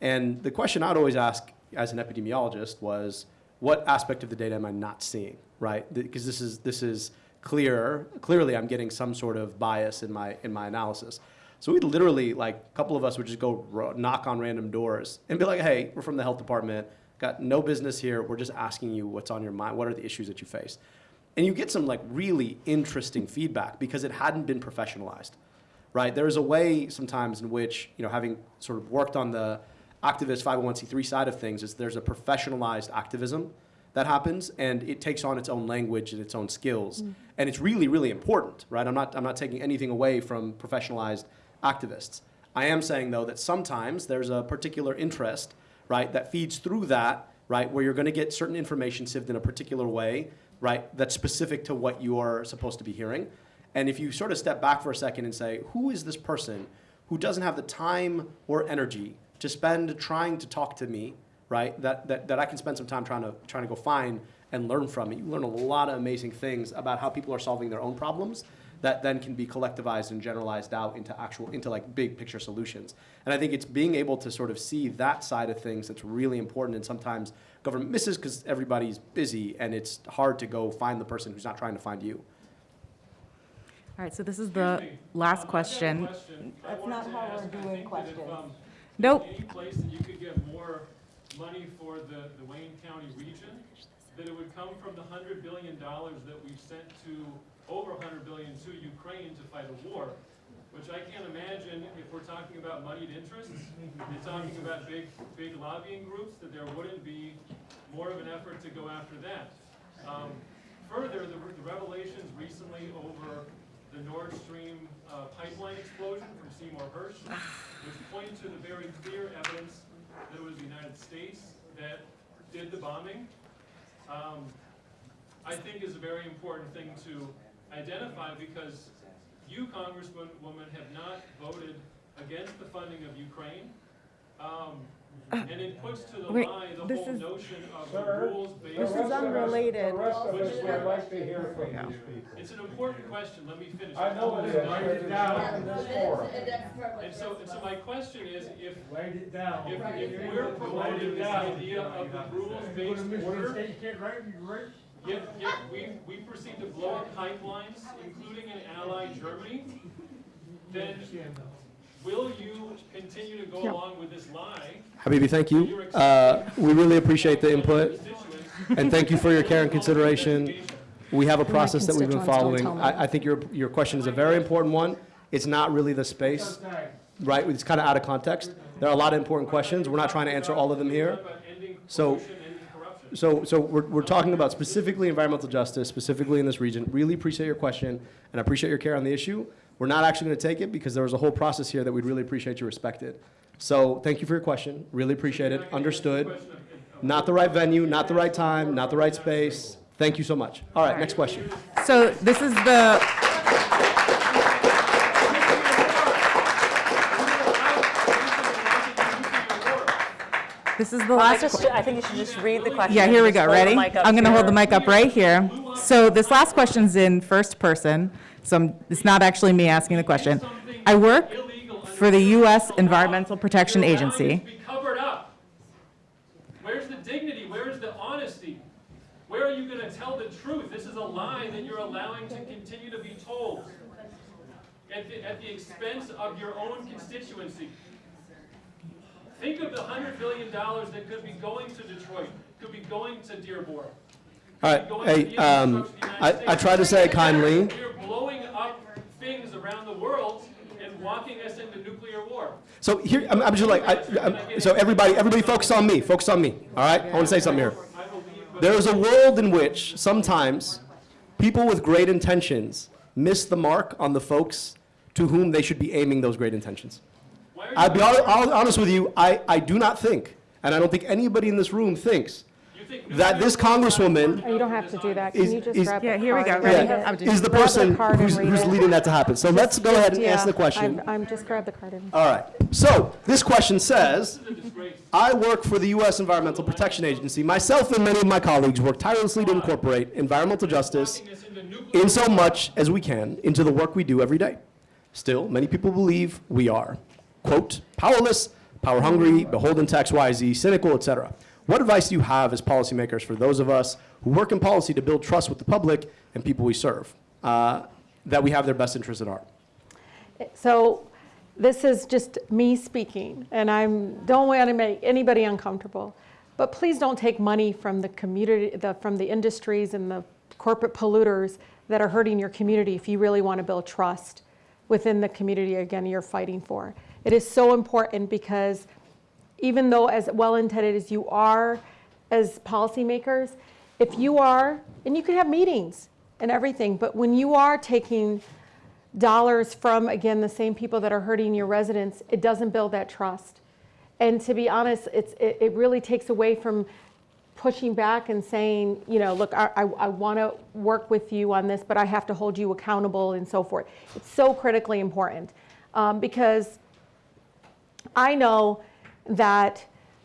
And the question I'd always ask as an epidemiologist was, what aspect of the data am I not seeing, right? Because this is this is clear. Clearly, I'm getting some sort of bias in my in my analysis. So we'd literally like a couple of us would just go knock on random doors and be like, "Hey, we're from the health department. Got no business here. We're just asking you what's on your mind. What are the issues that you face?" And you get some like really interesting feedback because it hadn't been professionalized right? There is a way sometimes in which, you know, having sort of worked on the activist 501c3 side of things, is there's a professionalized activism that happens, and it takes on its own language and its own skills, mm. and it's really, really important, right? I'm not, I'm not taking anything away from professionalized activists. I am saying though that sometimes there's a particular interest, right, that feeds through that, right, where you're going to get certain information sieved in a particular way, right, that's specific to what you are supposed to be hearing. And if you sort of step back for a second and say, who is this person who doesn't have the time or energy to spend trying to talk to me, right? That, that, that I can spend some time trying to, trying to go find and learn from. it. You learn a lot of amazing things about how people are solving their own problems that then can be collectivized and generalized out into actual, into like big picture solutions. And I think it's being able to sort of see that side of things that's really important and sometimes government misses because everybody's busy and it's hard to go find the person who's not trying to find you. All right, so this is the last um, question. That's not how we're doing questions. Um, nope. any place that you could get more money for the, the Wayne County region, that it would come from the hundred billion dollars that we've sent to, over hundred billion to Ukraine to fight a war, which I can't imagine if we're talking about moneyed interests, and talking about big, big lobbying groups, that there wouldn't be more of an effort to go after that. Um, Further, the the revelations recently over the Nord Stream uh, pipeline explosion from Seymour Hersh, which point to the very clear evidence that it was the United States that did the bombing, um, I think is a very important thing to identify because you, Congressman, woman, have not voted against the funding of Ukraine. Um, and it puts to the Wait, lie the this whole is- notion of Sir, rules-based. This is unrelated. The rest of us would like to hear from Yeah. these people. It's an important question, let me finish. I know it is, write it down in this forum. And so, and so my question is, if, Write it down. if, if we're promoting this idea of the rules-based order, yet, yet we, we proceed to blow up pipelines, including in ally Germany, then will you continue to go along with this lie? Habibi, thank you. Uh, We really appreciate the input, and thank you for your care and consideration. We have a process that we've been following. I, I think your, your question is a very important one. It's not really the space, right? It's kind of out of context. There are a lot of important questions. We're not trying to answer all of them here. So- pollution, ending corruption. So, so we're, we're talking about specifically environmental justice, specifically in this region. Really appreciate your question, and I appreciate your care on the issue. We're not actually going to take it because there was a whole process here that we'd really appreciate you respected. So, thank you for your question. Really appreciate it. Understood. Not the right venue, not the right time, not the right space. Thank you so much. All right, next question. So this is the, this is the Well, I last. just, I think you should just read the question. Yeah, here we go. Ready? I'm going to hold the mic up right here. So this last question's in first person, so I'm- it's not actually me asking the question. I work for the U.S. Environmental Protection You're allowing it Agency. covered up. Where's the dignity? Where's the honesty? Where are you going to tell the truth? This is a lie that you're allowing to continue to be told at the, at the expense of your own constituency. Think of the hundred billion dollars that could be going to Detroit, could be going to Dearborn. All right, hey, um, I, I tried to say it kindly. You're blowing up things around the world and walking us into nuclear war. So here, I'm, I'm just like, I, I'm, so everybody, everybody focus on me, focus on me, all right? I want to say something here. I believe that There is a world in which sometimes people with great intentions miss the mark on the folks to whom they should be aiming those great intentions. Why are you I'll be hon- hon- honest with you, I, I do not think, and I don't think anybody in this room thinks, think that this congresswoman oh, You don't have to do that. Is- Can you just is- grab the Yeah, here we go. and Ready? read it? I'm just- is the Grab the person who's, who's leading that to happen. So let's go ahead and Yeah, answer the question. I'm, I'm just grab the card and. All right. So this question says, a? I work for the U.S. Environmental Protection Agency. Myself and many of my colleagues work tirelessly to incorporate environmental justice Walking us into nuclear in so much as we can into the work we do every day. Still, many people believe we are, quote, powerless, power hungry, beholden to XYZ, cynical, etc. What advice do you have as policymakers for those of us who work in policy to build trust with the public and people we serve, uh, that we have their best interests at heart? So this is just me speaking, and I'm, don't want to make anybody uncomfortable. But please don't take money from the community, the, from the industries and the corporate polluters that are hurting your community if you really want to build trust within the community, again, you're fighting for. It is so important because even though as well-intended as you are as policymakers, if you are, and you can have meetings and everything, but when you are taking dollars from, again, the same people that are hurting your residents, it doesn't build that trust. And to be honest, it's, it, it really takes away from pushing back and saying, you know, look, I, I, I want to work with you on this, but I have to hold you accountable and so forth. It's so critically important um, because I know that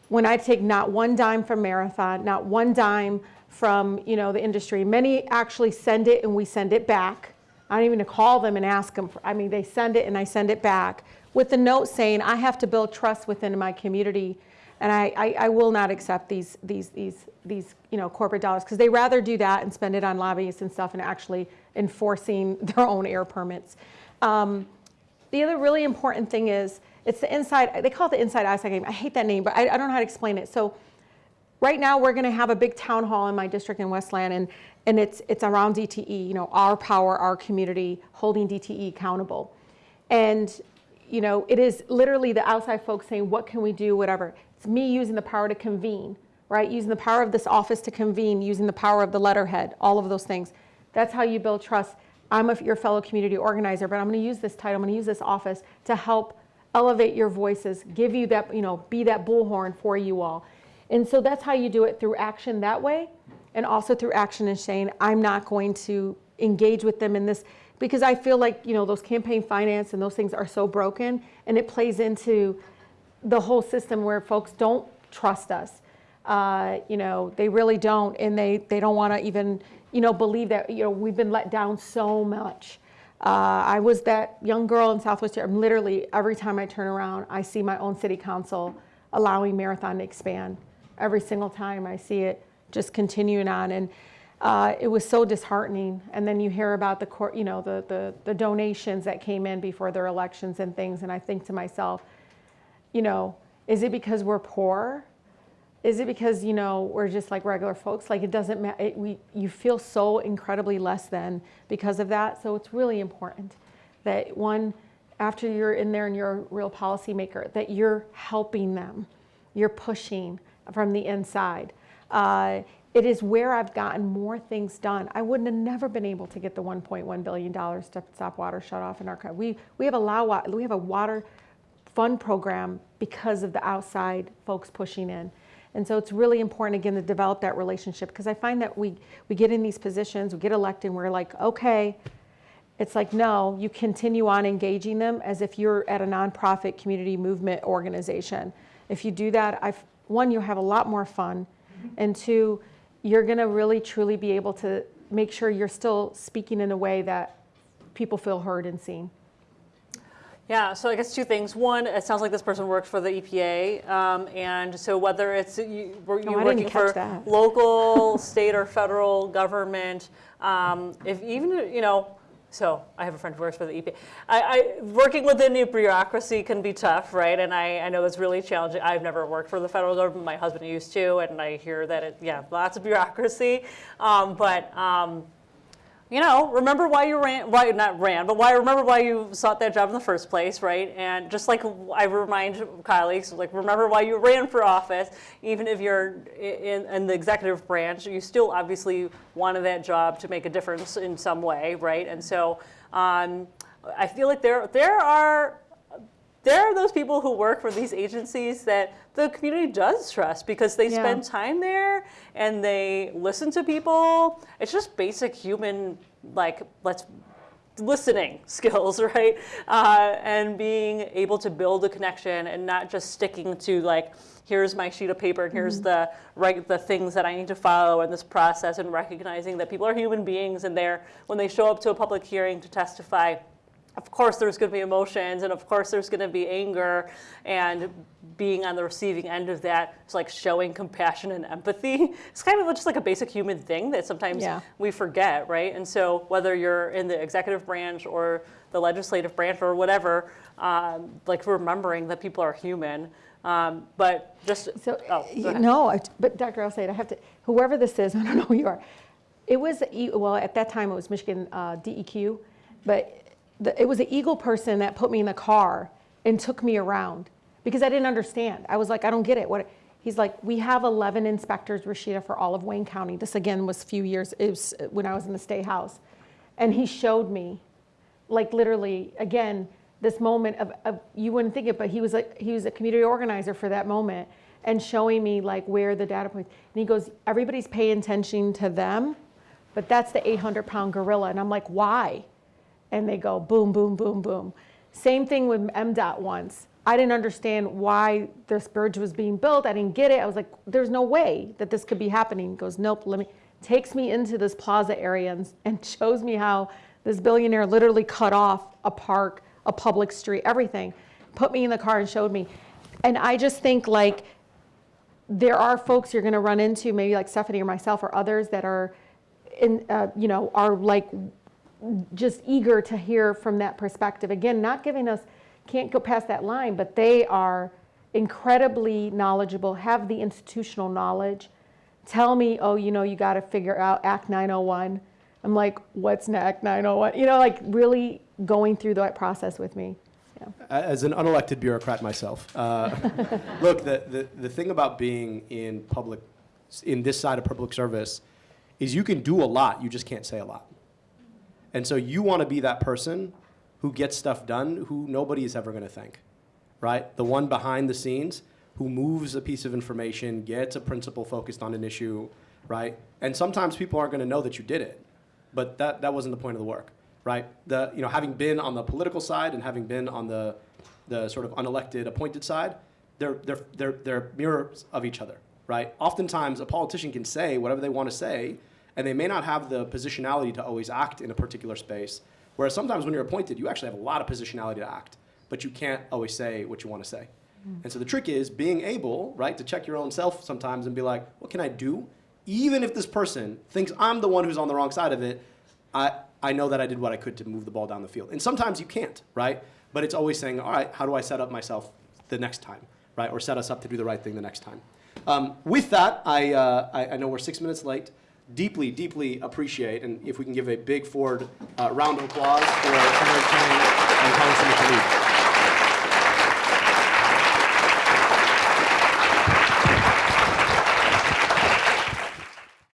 when I take not one dime from Marathon, not one dime from you know the industry, many actually send it and we send it back. I don't even call them and ask them. For, I mean, they send it and I send it back with the note saying I have to build trust within my community, and I, I, I will not accept these these these these you know corporate dollars because they rather do that and spend it on lobbyists and stuff and actually enforcing their own air permits. Um, the other really important thing is It's the inside, they call it the inside outside game. I hate that name, but I, I don't know how to explain it. So right now we're going to have a big town hall in my district in Westland and, and it's, it's around DTE, you know, our power, our community, holding DTE accountable. And, you know, it is literally the outside folks saying, what can we do, whatever. It's me using the power to convene, right? Using the power of this office to convene, using the power of the letterhead, all of those things. That's how you build trust. I'm a, your fellow community organizer, but I'm going to use this title, I'm going to use this office to help elevate your voices, give you that, you know, be that bullhorn for you all. And so that's how you do it through action that way, and also through action and saying, I'm not going to engage with them in this, because I feel like, you know, those campaign finance and those things are so broken, and it plays into the whole system where folks don't trust us. Uh, you know, they really don't, and they, they don't want to even, you know, believe that, you know, we've been let down so much. Uh, I was that young girl in Southwest Europe. Literally, every time I turn around, I see my own city council allowing Marathon to expand. Every single time I see it just continuing on. And uh, it was so disheartening. And then you hear about the, court, you know, the, the, the donations that came in before their elections and things. And I think to myself, you know, is it because we're poor? Is it because, you know, we're just like regular folks? Like it doesn't matter, we, you feel so incredibly less than because of that. So it's really important that one, after you're in there and you're a real policymaker, that you're helping them. You're pushing from the inside. Uh, it is where I've gotten more things done. I wouldn't have never been able to get the 1.1 billion dollars to stop water shut off in our country. We we have a law, we have a water fund program because of the outside folks pushing in. And so it's really important, again, to develop that relationship because I find that we, we get in these positions, we get elected, and we're like, okay. It's like, no, you continue on engaging them as if you're at a nonprofit community movement organization. If you do that, I've, one, you'll have a lot more fun. And two, you're going to really truly be able to make sure you're still speaking in a way that people feel heard and seen. Yeah, so I guess two things. One, it sounds like this person works for the EPA, um, and so whether it's you, were you Oh, working for that. local, state, or federal government, um, if even you know, so I have a friend who works for the EPA. I, I working within the bureaucracy can be tough, right? And I, I know that's really challenging. I've never worked for the federal government. My husband used to, and I hear that it, yeah, lots of bureaucracy, um, but. You know, remember why you ran, why not ran, but why remember why you sought that job in the first place, right? And just like I remind colleagues, like remember why you ran for office, even if you're in, in the executive branch, you still obviously wanted that job to make a difference in some way, right? And so um, I feel like there there are there are those people who work for these agencies that the community does trust because they Yeah. spend time there and they listen to people. It's just basic human, like, let's listening skills, right? Uh, and being able to build a connection and not just sticking to like, here's my sheet of paper and here's the right the things that I need to follow in this process and recognizing that people are human beings and they're when they show up to a public hearing to testify of course there's going to be emotions and of course there's going to be anger and being on the receiving end of that is like showing compassion and empathy it's kind of just like a basic human thing that sometimes Yeah. we forget right and so whether you're in the executive branch or the legislative branch or whatever um, like remembering that people are human um, but just So, oh, no, I- but Dr. El Sayed, I have to, whoever this is, I don't know who you are. It was, well, at that time, it was Michigan uh, DEQ, but the, it was an EGLE person that put me in the car and took me around because I didn't understand. I was like, I don't get it. What? He's like, we have 11 inspectors, Rashida, for all of Wayne County. This again was a few years, it was when I was in the state house. And he showed me, like literally, again, this moment of, of you wouldn't think it, but he was like he was a community organizer for that moment and showing me like where the data points. And he goes, everybody's paying attention to them, but that's the 800 pound gorilla. And I'm like, why? And they go boom, boom, boom, boom. Same thing with MDOT once. I didn't understand why this bridge was being built. I didn't get it. I was like, there's no way that this could be happening. He goes, nope, let me, takes me into this plaza area and, and shows me how this billionaire literally cut off a park, a public street, everything. Put me in the car and showed me. And I just think like, there are folks you're going to run into, maybe like Stephanie or myself or others that are, in, uh, you know, are like just eager to hear from that perspective. Again, not giving us, can't go past that line, but they are incredibly knowledgeable, have the institutional knowledge. Tell me, oh, you know, you got to figure out Act 901. I'm like, what's Act 901? You know, like really going through that process with me. Yeah. As an unelected bureaucrat myself, uh, look, the, the, the thing about being in public, in this side of public service, is you can do a lot, you just can't say a lot. And so you want to be that person who gets stuff done who nobody is ever going to thank, right? The one behind the scenes who moves a piece of information, gets a principle focused on an issue, right? And sometimes people aren't going to know that you did it, but that, that wasn't the point of the work, right? The, you know, having been on the political side and having been on the, the sort of unelected appointed side, they're, they're, they're, they're mirrors of each other, right? Oftentimes, a politician can say whatever they want to say, and they may not have the positionality to always act in a particular space. Whereas sometimes when you're appointed, you actually have a lot of positionality to act, but you can't always say what you want to say. And so the trick is being able, right, to check your own self sometimes and be like, what can I do? Even if this person thinks I'm the one who's on the wrong side of it, I, I know that I did what I could to move the ball down the field. And sometimes you can't, right? But it's always saying, all right, how do I set up myself the next time, right? Or set us up to do the right thing the next time. Um, with that, I, uh, I, I know we're six minutes late. Deeply, deeply appreciate, and if we can give a big Ford uh, round of applause for Senator Chang and Congressman Khalid.